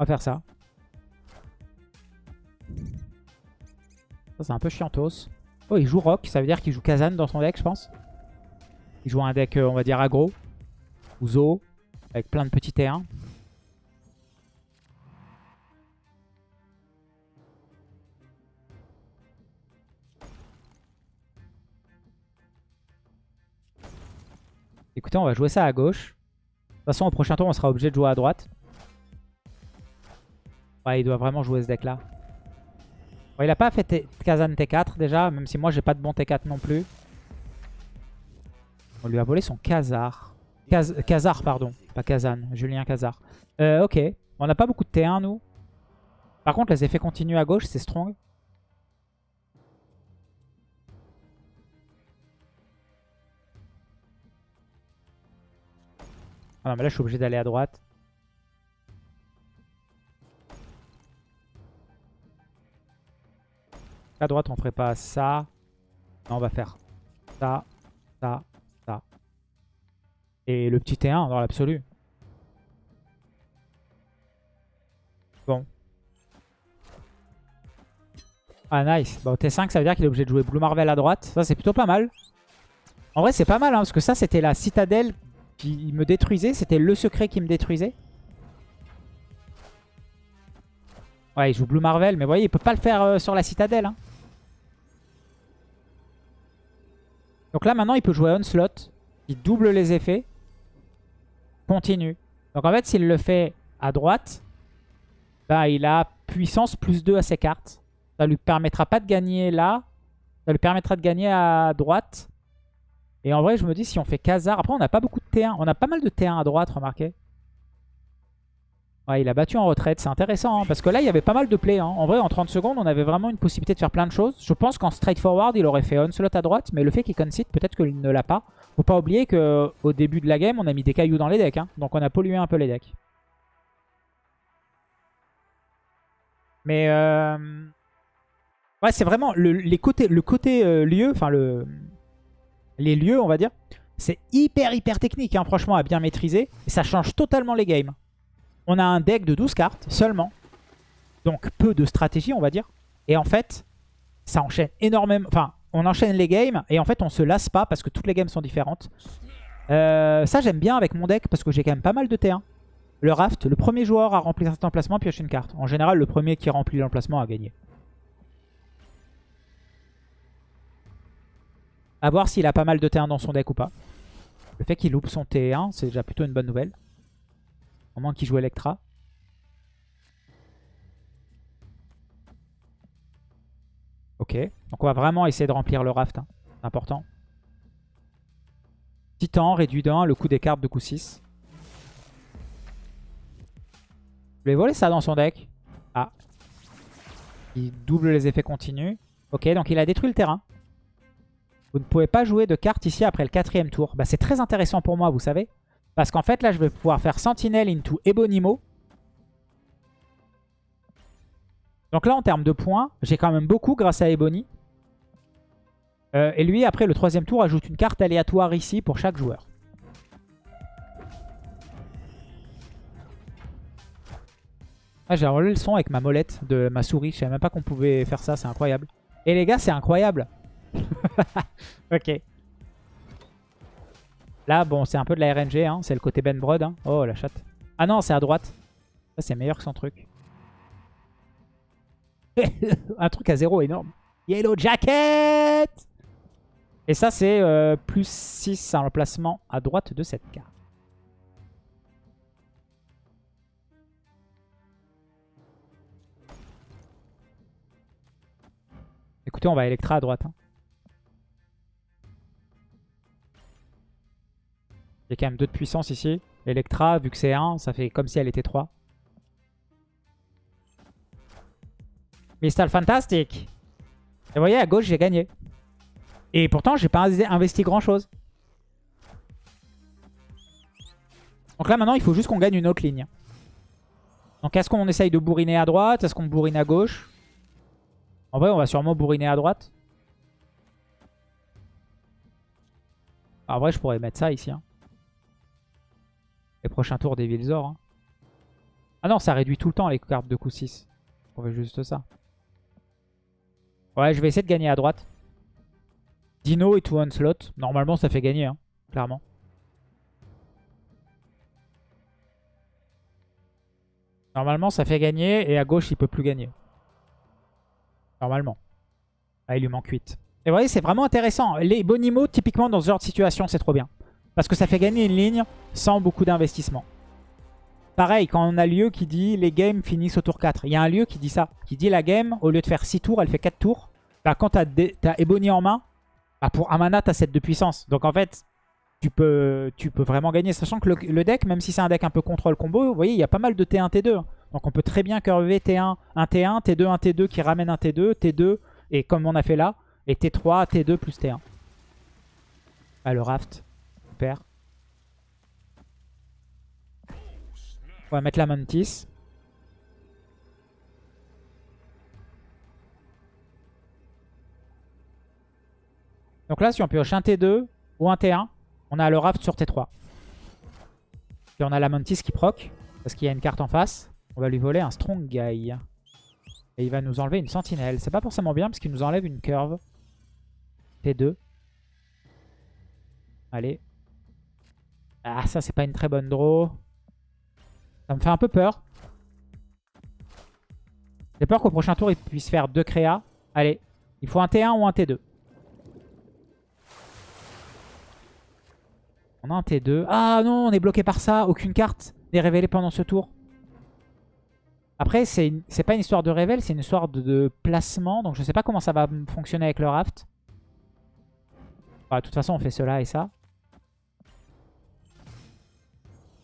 On va faire ça. Ça, c'est un peu chiantos. Oh, il joue Rock. Ça veut dire qu'il joue Kazan dans son deck, je pense. Il joue un deck, euh, on va dire, aggro. Ou Zo. Avec plein de petits T1. Écoutez, on va jouer ça à gauche. De toute façon, au prochain tour, on sera obligé de jouer à droite. Ouais, il doit vraiment jouer ce deck-là il a pas fait Kazan T4 déjà, même si moi j'ai pas de bon T4 non plus. On lui a volé son Kazar. Kazar, pardon. Pas Kazan. Julien Kazar. Euh, ok. On n'a pas beaucoup de T1, nous. Par contre, les effets continus à gauche, c'est strong. Ah non, mais là, je suis obligé d'aller à droite. À droite, on ferait pas ça. Non, on va faire ça, ça, ça. Et le petit T1 dans l'absolu. Bon. Ah, nice. Bon, T5, ça veut dire qu'il est obligé de jouer Blue Marvel à droite. Ça, c'est plutôt pas mal. En vrai, c'est pas mal, hein, parce que ça, c'était la citadelle qui me détruisait. C'était le secret qui me détruisait. Ouais, il joue Blue Marvel, mais vous voyez, il peut pas le faire euh, sur la citadelle. Hein. Donc là, maintenant, il peut jouer Onslaught. Il double les effets. Continue. Donc en fait, s'il le fait à droite, bah, il a puissance plus 2 à ses cartes. Ça lui permettra pas de gagner là. Ça lui permettra de gagner à droite. Et en vrai, je me dis, si on fait Khazar... Après, on n'a pas beaucoup de T1. On a pas mal de T1 à droite, remarquez. Ouais, il a battu en retraite. C'est intéressant. Hein, parce que là, il y avait pas mal de play. Hein. En vrai, en 30 secondes, on avait vraiment une possibilité de faire plein de choses. Je pense qu'en straightforward, il aurait fait Onslaught à droite. Mais le fait qu'il concede, peut-être qu'il ne l'a pas. Faut pas oublier qu'au début de la game, on a mis des cailloux dans les decks. Hein. Donc on a pollué un peu les decks. Mais... Euh... Ouais, c'est vraiment les côtés, le côté euh, lieu, enfin le, les lieux, on va dire. C'est hyper, hyper technique, franchement, à bien maîtriser. Et ça change totalement les games on a un deck de 12 cartes seulement. Donc peu de stratégie, on va dire. Et en fait, ça enchaîne énormément. Enfin, on enchaîne les games et en fait, on se lasse pas parce que toutes les games sont différentes. Euh, ça, j'aime bien avec mon deck parce que j'ai quand même pas mal de T1. Le raft, le premier joueur à remplir cet emplacement pioche une carte. En général, le premier qui remplit l'emplacement a gagné. A voir s'il a pas mal de T1 dans son deck ou pas. Le fait qu'il loupe son T1, c'est déjà plutôt une bonne nouvelle. Au moins qu'il joue Electra. Ok. Donc on va vraiment essayer de remplir le raft. Hein. C'est important. Titan, réduit d'un, le coup des cartes de coup 6. Je vais voler ça dans son deck. Ah. Il double les effets continus. Ok, donc il a détruit le terrain. Vous ne pouvez pas jouer de carte ici après le quatrième tour. Bah, c'est très intéressant pour moi, vous savez. Parce qu'en fait, là, je vais pouvoir faire Sentinelle into Ebonimo. Donc là, en termes de points, j'ai quand même beaucoup grâce à Ebony. Euh, et lui, après le troisième tour, ajoute une carte aléatoire ici pour chaque joueur. Ah, j'ai enlevé le son avec ma molette de ma souris. Je savais même pas qu'on pouvait faire ça, c'est incroyable. Et les gars, c'est incroyable. ok. Là, bon, c'est un peu de la RNG, hein. c'est le côté Ben Brod. Hein. Oh, la chatte. Ah non, c'est à droite. Ça, c'est meilleur que son truc. un truc à zéro énorme. Yellow Jacket Et ça, c'est euh, plus 6 en emplacement à droite de cette carte. Écoutez, on va Electra à droite. Hein. A quand même 2 de puissance ici. Electra, vu que c'est 1, ça fait comme si elle était 3. Mistal Fantastic Et vous voyez, à gauche, j'ai gagné. Et pourtant, j'ai pas investi grand chose. Donc là, maintenant, il faut juste qu'on gagne une autre ligne. Donc, est-ce qu'on essaye de bourriner à droite? Est-ce qu'on bourrine à gauche? En vrai, on va sûrement bourriner à droite. En vrai, je pourrais mettre ça ici. Hein. Les prochains tours des Vilzor. Hein. Ah non, ça réduit tout le temps les cartes de coup 6. On veut juste ça. Ouais, je vais essayer de gagner à droite. Dino et tout slot. Normalement, ça fait gagner, hein, clairement. Normalement, ça fait gagner. Et à gauche, il peut plus gagner. Normalement. Ah, il lui manque 8. Et vous voyez, c'est vraiment intéressant. Les Bonimo, typiquement, dans ce genre de situation, c'est trop bien. Parce que ça fait gagner une ligne sans beaucoup d'investissement. Pareil, quand on a lieu qui dit les games finissent au tour 4. Il y a un lieu qui dit ça. Qui dit la game, au lieu de faire 6 tours, elle fait 4 tours. Bah, quand tu as, Ebony en main, bah, pour un mana, tu as 7 de puissance. Donc en fait, tu peux, tu peux vraiment gagner. Sachant que le, deck, même si c'est un deck un peu contrôle combo, vous voyez, il y a pas mal de T1, T2. Donc on peut très bien curver T1, 1 T1, T2, 1 T2 qui ramène un T2, T2, et comme on a fait là, et T3, T2 plus T1. Ah, le raft. On va mettre la Mantis. Donc là, si on pioche un T2 ou un T1, on a le raft sur T3. Et on a la Mantis qui proc, parce qu'il y a une carte en face. On va lui voler un Strong Guy. Et il va nous enlever une Sentinelle. C'est pas forcément bien, parce qu'il nous enlève une curve. T2. Allez. Ah, ça, c'est pas une très bonne draw. Ça me fait un peu peur. J'ai peur qu'au prochain tour, il puisse faire deux créas. Allez, il faut un T1 ou un T2. On a un T2. Ah non, on est bloqué par ça. Aucune carte n'est révélée pendant ce tour. Après, c'est pas une histoire de révèle, c'est une histoire de, placement. Donc je sais pas comment ça va fonctionner avec le raft. de toute façon, on fait cela et ça.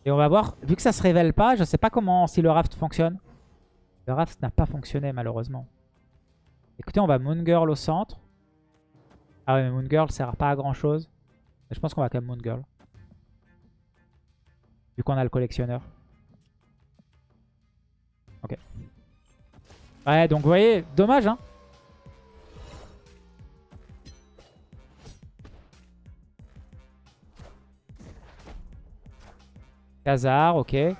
Et on va voir, vu que ça se révèle pas, je sais pas comment, si le raft fonctionne. Le raft n'a pas fonctionné malheureusement. Écoutez, on va Moon Girl au centre. Ah ouais, mais Moon Girl sert pas à grand chose. Je pense qu'on va quand même Moon Girl. Vu qu'on a le collectionneur. Ok. Ouais, donc vous voyez, dommage hein. Khazar, ok. Et.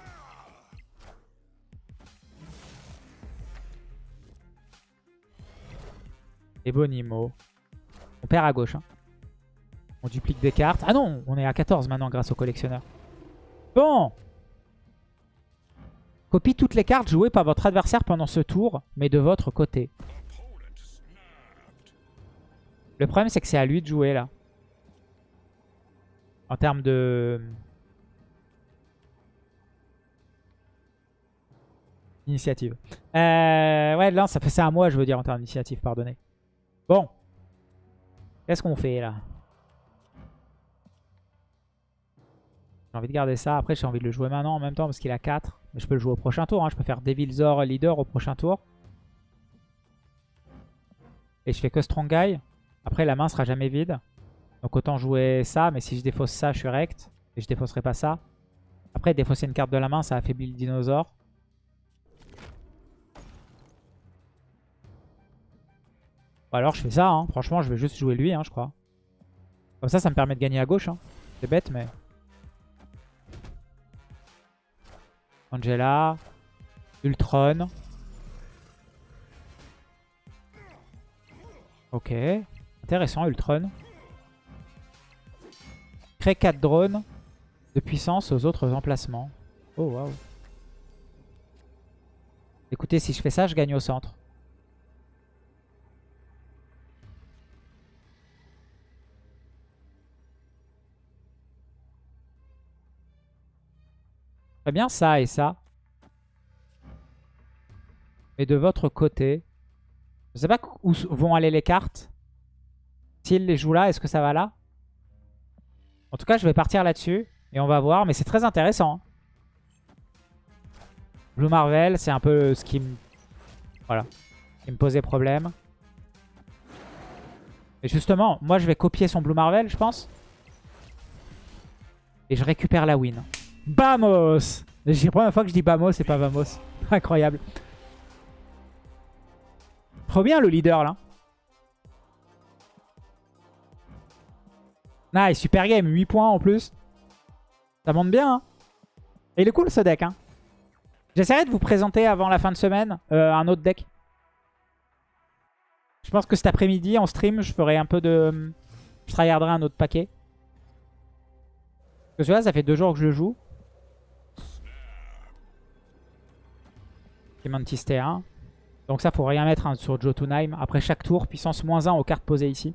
On perd à gauche. Hein. On duplique des cartes. Ah non, on est à 14 maintenant grâce au collectionneur. Bon Copie toutes les cartes jouées par votre adversaire pendant ce tour, mais de votre côté. Le problème, c'est que c'est à lui de jouer, là. En termes de... Initiative. Euh, ouais, là, ça ça à moi, je veux dire, en termes d'initiative, pardonnez. Bon. Qu'est-ce qu'on fait, là? J'ai envie de garder ça. Après, j'ai envie de le jouer maintenant en même temps parce qu'il a 4. Mais je peux le jouer au prochain tour. Hein. Je peux faire Devilzor leader au prochain tour. Et je fais que Strong Guy. Après, la main sera jamais vide. Donc autant jouer ça. Mais si je défausse ça, je suis rect. Et je défausserai pas ça. Après, défausser une carte de la main, ça affaiblit le dinosaure. Alors je fais ça. Hein. Franchement, je vais juste jouer lui, hein, je crois. Comme ça, ça me permet de gagner à gauche. Hein. C'est bête, mais... Angela. Ultron. Ok. Intéressant, Ultron. Crée 4 drones de puissance aux autres emplacements. Oh, waouh. Écoutez, si je fais ça, je gagne au centre. Bien ça et ça. Mais de votre côté, je sais pas où vont aller les cartes. S'il les joue là, est-ce que ça va là? En tout cas, je vais partir là-dessus. Et on va voir. Mais c'est très intéressant. Hein. Blue Marvel, c'est un peu ce qui me... Voilà. Qui me posait problème. Et justement, moi je vais copier son Blue Marvel, je pense. Et je récupère la win. Bamos C'est la première fois que je dis Bamos et pas Vamos. Incroyable. Trop bien le leader là. Nice, super game, 8 points en plus. Ça monte bien. Hein. Et il est cool ce deck. Hein. J'essaierai de vous présenter avant la fin de semaine euh, un autre deck. Je pense que cet après-midi en stream, je ferai un peu de... Je tryharderai un autre paquet. Parce que celui-là, ça fait deux jours que je le joue. Mantis T1. Donc ça, faut rien mettre hein, sur Jotunheim. Après chaque tour, puissance moins 1 aux cartes posées ici.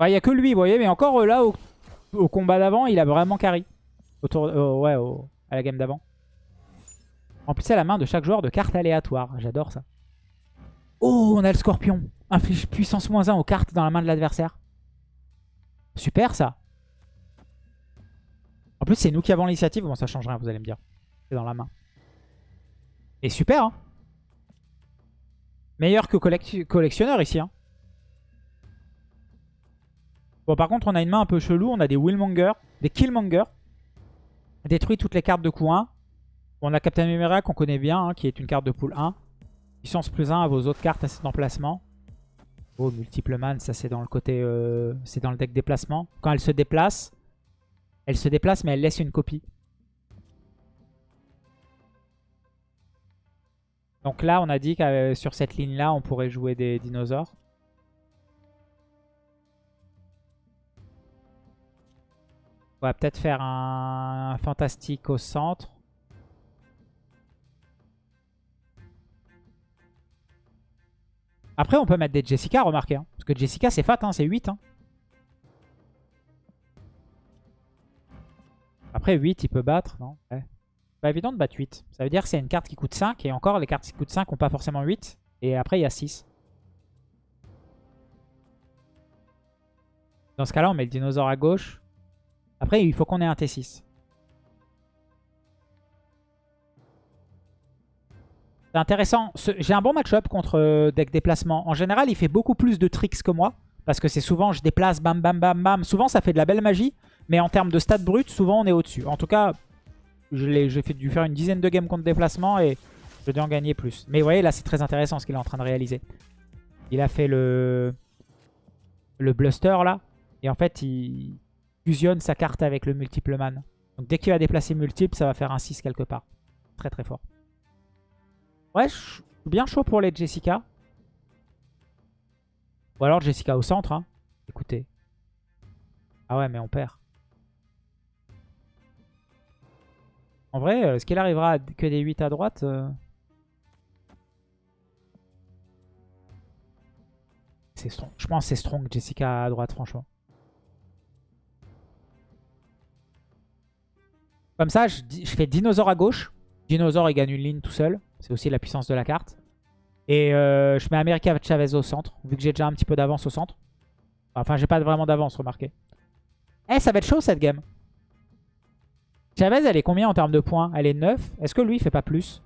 Il n'y a que lui, vous voyez. Mais encore euh, là, au, combat d'avant, il a vraiment carry. Autour, euh, ouais, à la game d'avant. En plus, c'est la main de chaque joueur de cartes aléatoires. J'adore ça. Oh, on a le scorpion. Inflige puissance moins 1 aux cartes dans la main de l'adversaire. Super ça. En plus, c'est nous qui avons l'initiative. Bon, ça change rien, vous allez me dire dans la main. Et super, hein Meilleur que collectionneur ici, hein Bon, par contre, on a une main un peu chelou. On a des Willmonger, des Killmonger. Détruit toutes les cartes de coup 1. on a Captain America qu'on connaît bien, hein, qui est une carte de pool 1. Puissance plus 1 à vos autres cartes à cet emplacement. Oh, multiple man, ça c'est dans le côté... Euh, c'est dans le deck déplacement. Quand elle se déplace, elle se déplace mais elle laisse une copie. Donc là, on a dit que euh, sur cette ligne-là, on pourrait jouer des dinosaures. On va peut-être faire un fantastique au centre. Après, on peut mettre des Jessica, remarquez. Hein. parce que Jessica, c'est fat, hein, c'est 8. Hein. Après, 8, il peut battre, non? Pas évident de battre 8. Ça veut dire que c'est une carte qui coûte 5. Et encore, les cartes qui coûtent 5 n'ont pas forcément 8. Et après, il y a 6. Dans ce cas-là, on met le dinosaure à gauche. Après, il faut qu'on ait un T6. C'est intéressant. J'ai un bon match-up contre euh, deck déplacement. En général, il fait beaucoup plus de tricks que moi. Parce que c'est souvent, je déplace, bam, bam, bam, bam. Souvent, ça fait de la belle magie. Mais en termes de stats brut, souvent, on est au-dessus. En tout cas, j'ai dû faire une dizaine de games contre déplacement et je dû en gagner plus. Mais vous voyez, là, c'est très intéressant ce qu'il est en train de réaliser. Il a fait le, le Bluster, là. Et en fait, il fusionne sa carte avec le multiple man. Donc dès qu'il va déplacer multiple, ça va faire un 6 quelque part. Très très fort. Ouais, je suis bien chaud pour les Jessica. Ou alors Jessica au centre. Hein. Écoutez. Ah ouais, mais on perd. En vrai, euh, est-ce qu'il arrivera que des 8 à droite euh C'est strong. Je pense que c'est strong Jessica à droite, franchement. Comme ça, je, fais dinosaure à gauche. Dinosaure, il gagne une ligne tout seul. C'est aussi la puissance de la carte. Et euh, je mets America Chavez au centre, vu que j'ai déjà un petit peu d'avance au centre. Enfin, j'ai pas vraiment d'avance, remarquez. Eh, ça va être chaud cette game. Chavez, elle est combien en termes de points? Elle est 9. Est-ce que lui, il fait pas plus?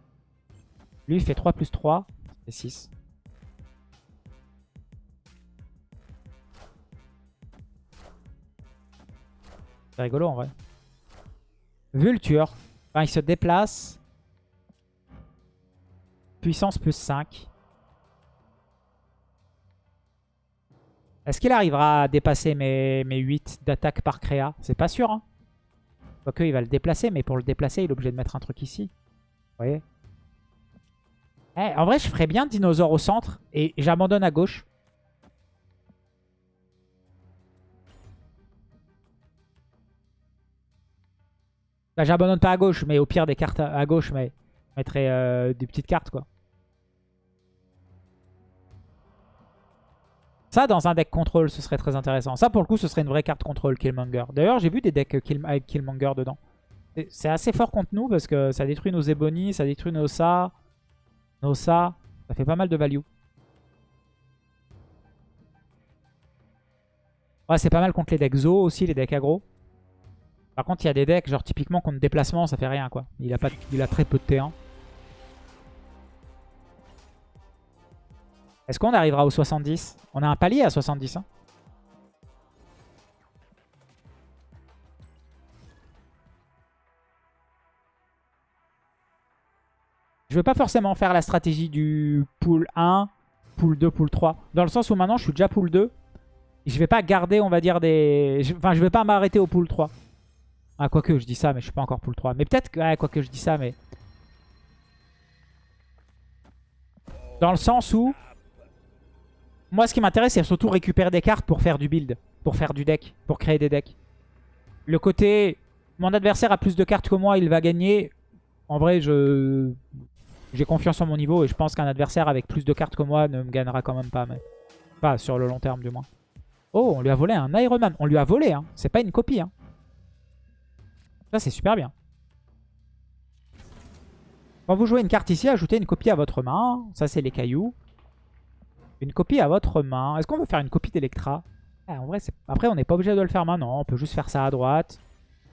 Lui, il fait 3 plus 3. et 6. C'est rigolo en vrai. Vulture. Enfin, il se déplace. Puissance plus 5. Est-ce qu'il arrivera à dépasser mes 8 d'attaque par créa? C'est pas sûr. Hein Quoique, il va le déplacer, mais pour le déplacer, il est obligé de mettre un truc ici. Vous voyez eh, En vrai, je ferais bien dinosaure au centre et j'abandonne à gauche. Bah, j'abandonne pas à gauche, mais au pire des cartes à, gauche, mais je mettrais euh, des petites cartes, quoi. Ça, dans un deck contrôle, ce serait très intéressant. Ça, pour le coup, ce serait une vraie carte contrôle Killmonger. D'ailleurs, j'ai vu des decks avec Killmonger dedans. C'est assez fort contre nous parce que ça détruit nos Ebony, ça détruit nos Sa, nos Sa. Ça fait pas mal de value. Ouais, c'est pas mal contre les decks Zo aussi, les decks aggro. Par contre, il y a des decks, genre typiquement contre déplacement, ça fait rien quoi. Il a, pas, il a très peu de T1. Est-ce qu'on arrivera au 70 On a un palier à 70. Hein. Je veux pas forcément faire la stratégie du pool 1, pool 2, pool 3. Dans le sens où maintenant je suis déjà pool 2. Et je vais pas garder, on va dire, des... Enfin, je vais pas m'arrêter au pool 3. Ah, quoique, je dis ça, mais je suis pas encore pool 3. Mais peut-être que... Ouais, quoique, je dis ça, mais... Dans le sens où... Moi, ce qui m'intéresse, c'est surtout récupérer des cartes pour faire du build. Pour faire du deck. Pour créer des decks. Le côté... Mon adversaire a plus de cartes que moi, il va gagner. En vrai, je... J'ai confiance en mon niveau et je pense qu'un adversaire avec plus de cartes que moi ne me gagnera quand même pas. Mais... Pas sur le long terme, du moins. Oh, on lui a volé un Iron Man. On lui a volé, hein. C'est pas une copie, hein. Ça, c'est super bien. Quand vous jouez une carte ici, ajoutez une copie à votre main. Ça, c'est les cailloux. Une copie à votre main. Est-ce qu'on veut faire une copie d'Electra? Ah, En vrai, après, on n'est pas obligé de le faire maintenant. On peut juste faire ça à droite.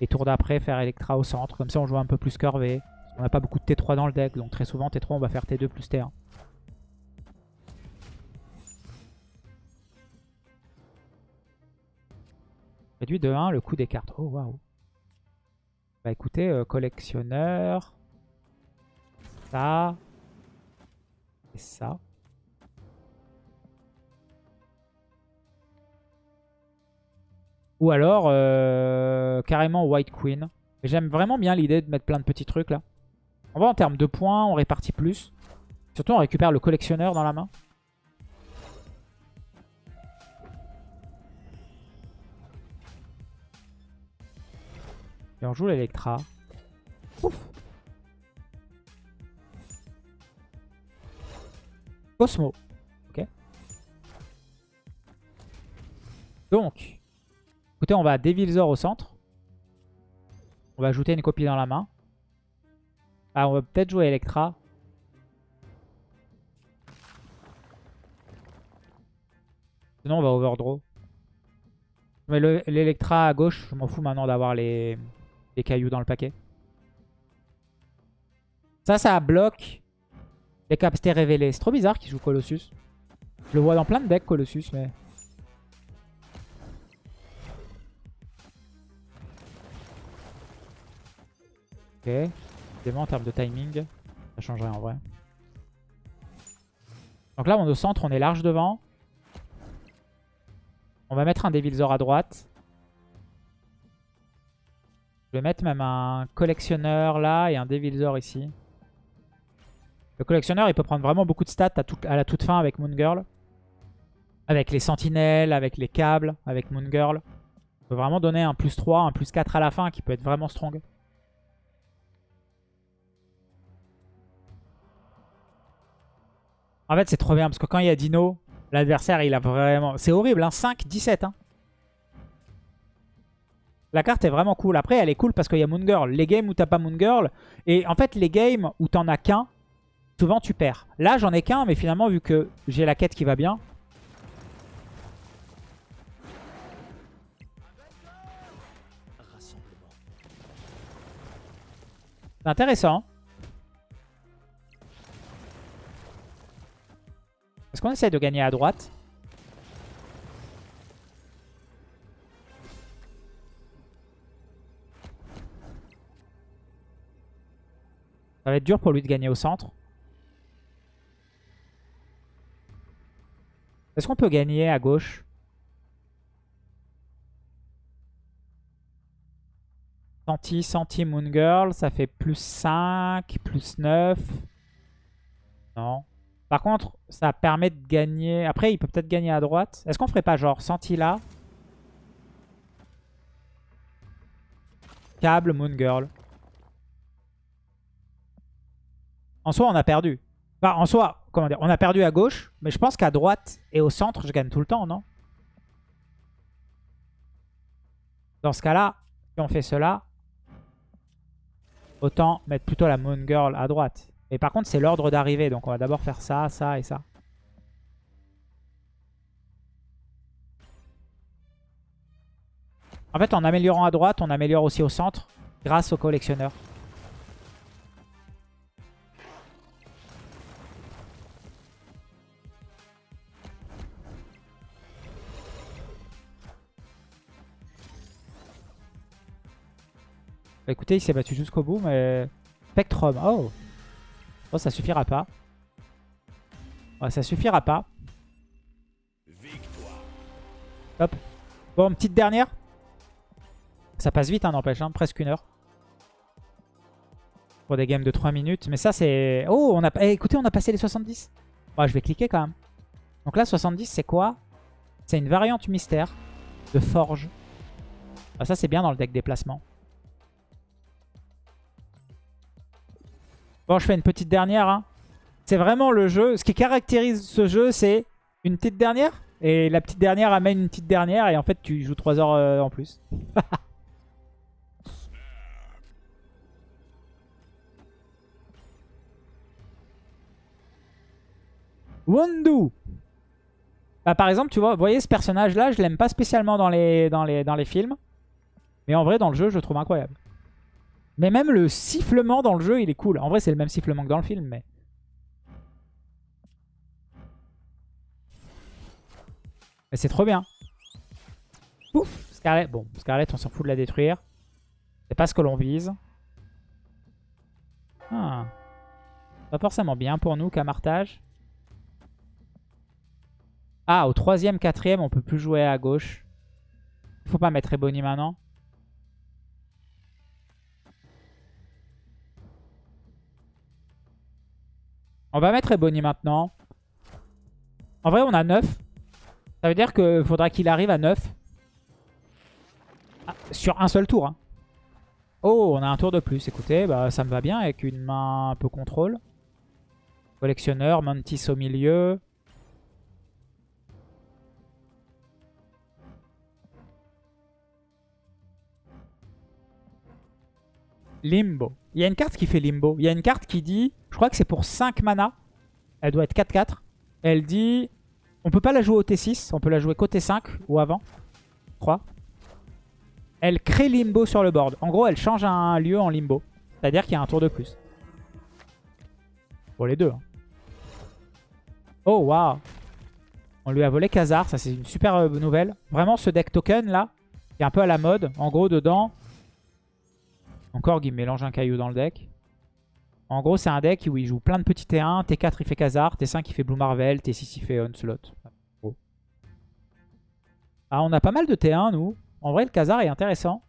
Et tour d'après, faire Electra au centre. Comme ça, on joue un peu plus curvé. On n'a pas beaucoup de T3 dans le deck. Donc très souvent, T3, on va faire T2 plus T1. Réduit de 1 le coût des cartes. Oh, waouh. Bah écoutez, euh, collectionneur. Ça. Et ça. Ou alors, euh, carrément White Queen. J'aime vraiment bien l'idée de mettre plein de petits trucs là. On va en termes de points, on répartit plus. Surtout, on récupère le collectionneur dans la main. Et on joue l'Electra. Cosmo. Ok. Donc, écoutez, on va Devilzor au centre. On va ajouter une copie dans la main. Ah, on va peut-être jouer Electra. Sinon, on va overdraw. Mais l'Electra à gauche, je m'en fous maintenant d'avoir les cailloux dans le paquet. Ça, ça bloque les capacités révélées. C'est trop bizarre qu'il joue Colossus. Je le vois dans plein de decks, Colossus, mais... Ok. Évidemment, en termes de timing, ça changerait en vrai. Donc là, on est au centre, on est large devant. On va mettre un Devilzor à droite. Je vais mettre même un collectionneur là et un Devilzor ici. Le collectionneur, il peut prendre vraiment beaucoup de stats à, la toute fin avec Moon Girl. Avec les sentinelles, avec les câbles, avec Moon Girl. Il peut vraiment donner un plus 3, un plus 4 à la fin qui peut être vraiment strong. En fait, c'est trop bien parce que quand il y a Dino, l'adversaire, il a vraiment... C'est horrible, hein 5, 17. Hein la carte est vraiment cool. Après, elle est cool parce qu'il y a Moon Girl. Les games où t'as pas Moon Girl. Et en fait, les games où t'en as qu'un, souvent tu perds. Là, j'en ai qu'un, mais finalement, vu que j'ai la quête qui va bien. C'est intéressant. Est-ce qu'on essaie de gagner à droite Ça va être dur pour lui de gagner au centre. Est-ce qu'on peut gagner à gauche Senti, Santi, Moon Girl, ça fait plus 5, plus 9. Non. Par contre, ça permet de gagner... Après, il peut peut-être gagner à droite. Est-ce qu'on ferait pas genre Santi là Câble, Moon Girl. En soi, on a perdu. Enfin, en soi, comment dire, on a perdu à gauche, mais je pense qu'à droite et au centre, je gagne tout le temps, non? Dans ce cas-là, si on fait cela, autant mettre plutôt la Moon Girl à droite. Et par contre, c'est l'ordre d'arrivée, donc on va d'abord faire ça, ça et ça. En fait, en améliorant à droite, on améliore aussi au centre grâce au collectionneur. Bah, écoutez, il s'est battu jusqu'au bout, mais... Spectrum, oh Oh, ça suffira pas. Ouais, ça suffira pas. Hop. Bon, petite dernière. Ça passe vite, hein, n'empêche, hein, presque une heure. Pour des games de 3 minutes. Mais ça, c'est... Oh, on a... Eh, écoutez, on a passé les 70. Bah, je vais cliquer quand même. Donc là, 70, c'est quoi? C'est une variante mystère de forge. Ah, ça, c'est bien dans le deck déplacement. Bon, je fais une petite dernière. Hein. C'est vraiment le jeu. Ce qui caractérise ce jeu, c'est une petite dernière. Et la petite dernière amène une petite dernière. Et en fait, tu joues 3 heures euh, en plus. Wondu bah, Par exemple, tu vois, vous voyez ce personnage-là, je l'aime pas spécialement dans les, dans, les, dans les films. Mais en vrai, dans le jeu, je le trouve incroyable. Mais même le sifflement dans le jeu, il est cool. En vrai, c'est le même sifflement que dans le film, mais... Mais c'est trop bien. Ouf Scarlet. Bon, Scarlet, on s'en fout de la détruire. C'est pas ce que l'on vise. Ah. Pas forcément bien pour nous, Camartage. Ah, au troisième, quatrième, on peut plus jouer à gauche. Faut pas mettre Ebony maintenant. On va mettre Ebony maintenant. En vrai, on a 9. Ça veut dire qu'il faudra qu'il arrive à 9. Ah, sur un seul tour. Hein. Oh, on a un tour de plus. Écoutez, bah, ça me va bien avec une main un peu contrôle. Collectionneur, Mantis au milieu. Limbo. Il y a une carte qui fait Limbo. Il y a une carte qui dit, je crois que c'est pour 5 mana. Elle doit être 4-4. Elle dit, on peut pas la jouer au T6. On peut la jouer côté 5 ou avant. Je crois. Elle crée Limbo sur le board. En gros, elle change un lieu en Limbo. C'est-à-dire qu'il y a un tour de plus. Pour les deux. Hein. Oh, waouh. On lui a volé Khazar. Ça, c'est une super euh, nouvelle. Vraiment, ce deck token, là, qui est un peu à la mode. En gros, dedans, encore, il mélange un caillou dans le deck. En gros, c'est un deck où il joue plein de petits T1. T4, il fait Khazar. T5, il fait Blue Marvel. T6, il fait Onslaught. Ah, on a pas mal de T1, nous. En vrai, le Khazar est intéressant.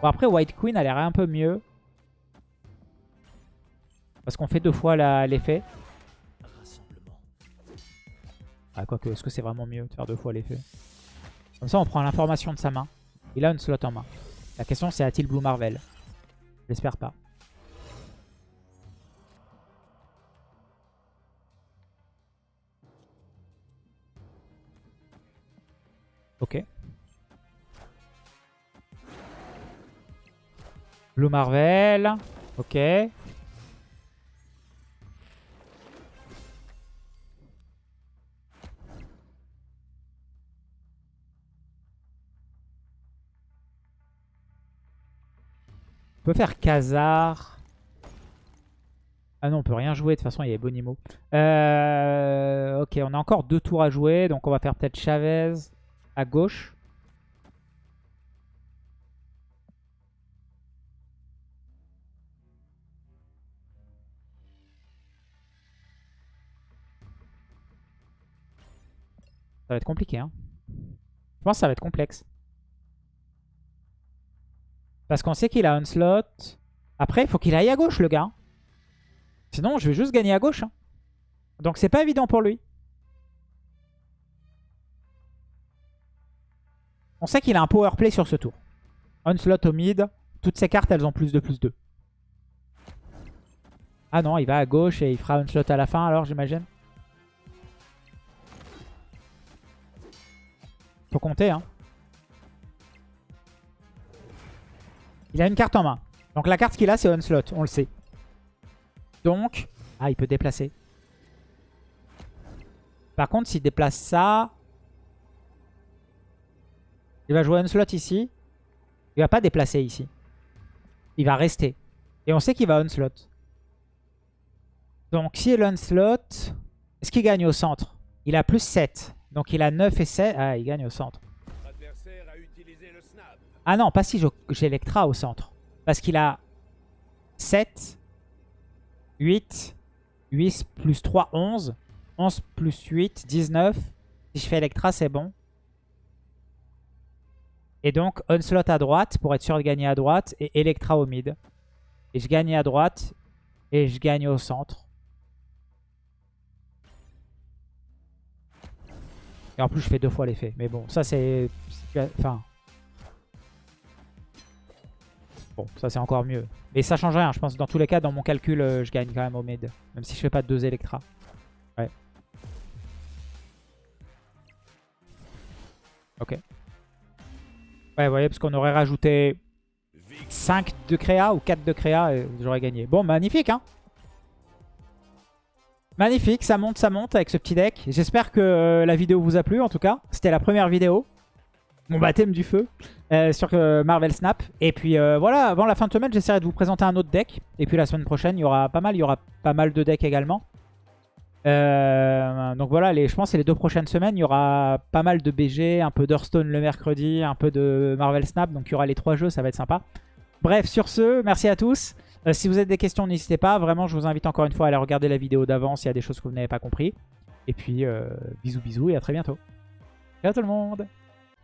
Bon, après, White Queen a l'air un peu mieux. Parce qu'on fait deux fois l'effet. Ah, quoique, est-ce que c'est vraiment mieux de faire deux fois l'effet? Comme ça, on prend l'information de sa main. Il a une slot en main. La question c'est a-t-il Blue Marvel? J'espère pas. Ok. Blue Marvel. Ok. On peut faire Khazar. Ah non, on peut rien jouer. De toute façon, il y avait Bonimo. Euh, ok, on a encore deux tours à jouer. Donc, on va faire peut-être Chavez à gauche. Ça va être compliqué. Hein. Je pense que ça va être complexe. Parce qu'on sait qu'il a un slot. Après, il faut qu'il aille à gauche, le gars. Sinon, je vais juste gagner à gauche. Hein. Donc, c'est pas évident pour lui. On sait qu'il a un power play sur ce tour. slot au mid. Toutes ces cartes, elles ont plus de plus 2. Ah non, il va à gauche et il fera un slot à la fin alors, j'imagine. Faut compter, hein. Il a une carte en main. Donc la carte qu'il a, c'est Onslaught, on le sait. Donc, ah, il peut déplacer. Par contre, s'il déplace ça, il va jouer Onslaught ici. Il va pas déplacer ici. Il va rester. Et on sait qu'il va Onslaught. Donc, si il Onslaught, est-ce qu'il gagne au centre? Il a plus 7. Donc, il a 9 et 7. Ah, il gagne au centre. Ah non, pas si j'ai Electra au centre. Parce qu'il a 7, 8, 8 plus 3, 11. 11 plus 8, 19. Si je fais Electra, c'est bon. Et donc, Onslaught à droite pour être sûr de gagner à droite. Et Electra au mid. Et je gagne à droite. Et je gagne au centre. Et en plus, je fais deux fois l'effet. Mais bon, ça c'est... Enfin, Bon, ça c'est encore mieux. Mais ça change rien, je pense. Dans tous les cas, dans mon calcul, euh, je gagne quand même au mid. Même si je fais pas deux Electra. Ouais. Ok. Ouais, vous voyez, parce qu'on aurait rajouté 5 de créa ou 4 de créa et j'aurais gagné. Bon, magnifique, hein Magnifique, ça monte, ça monte avec ce petit deck. J'espère que euh, la vidéo vous a plu, en tout cas. C'était la première vidéo mon baptême du feu euh, sur euh, Marvel Snap. Et puis euh, voilà, avant la fin de semaine, j'essaierai de vous présenter un autre deck. Et puis la semaine prochaine, il y aura pas mal, il y aura pas mal de decks également. donc voilà, les, je pense que les deux prochaines semaines, il y aura pas mal de BG, un peu d'Hearthstone le mercredi, un peu de Marvel Snap. Donc il y aura les trois jeux, ça va être sympa. Bref, sur ce, merci à tous. si vous avez des questions, n'hésitez pas. Vraiment, je vous invite encore une fois à aller regarder la vidéo d'avant s'il y a des choses que vous n'avez pas compris. Et puis, bisous bisous et à très bientôt. Ciao tout le monde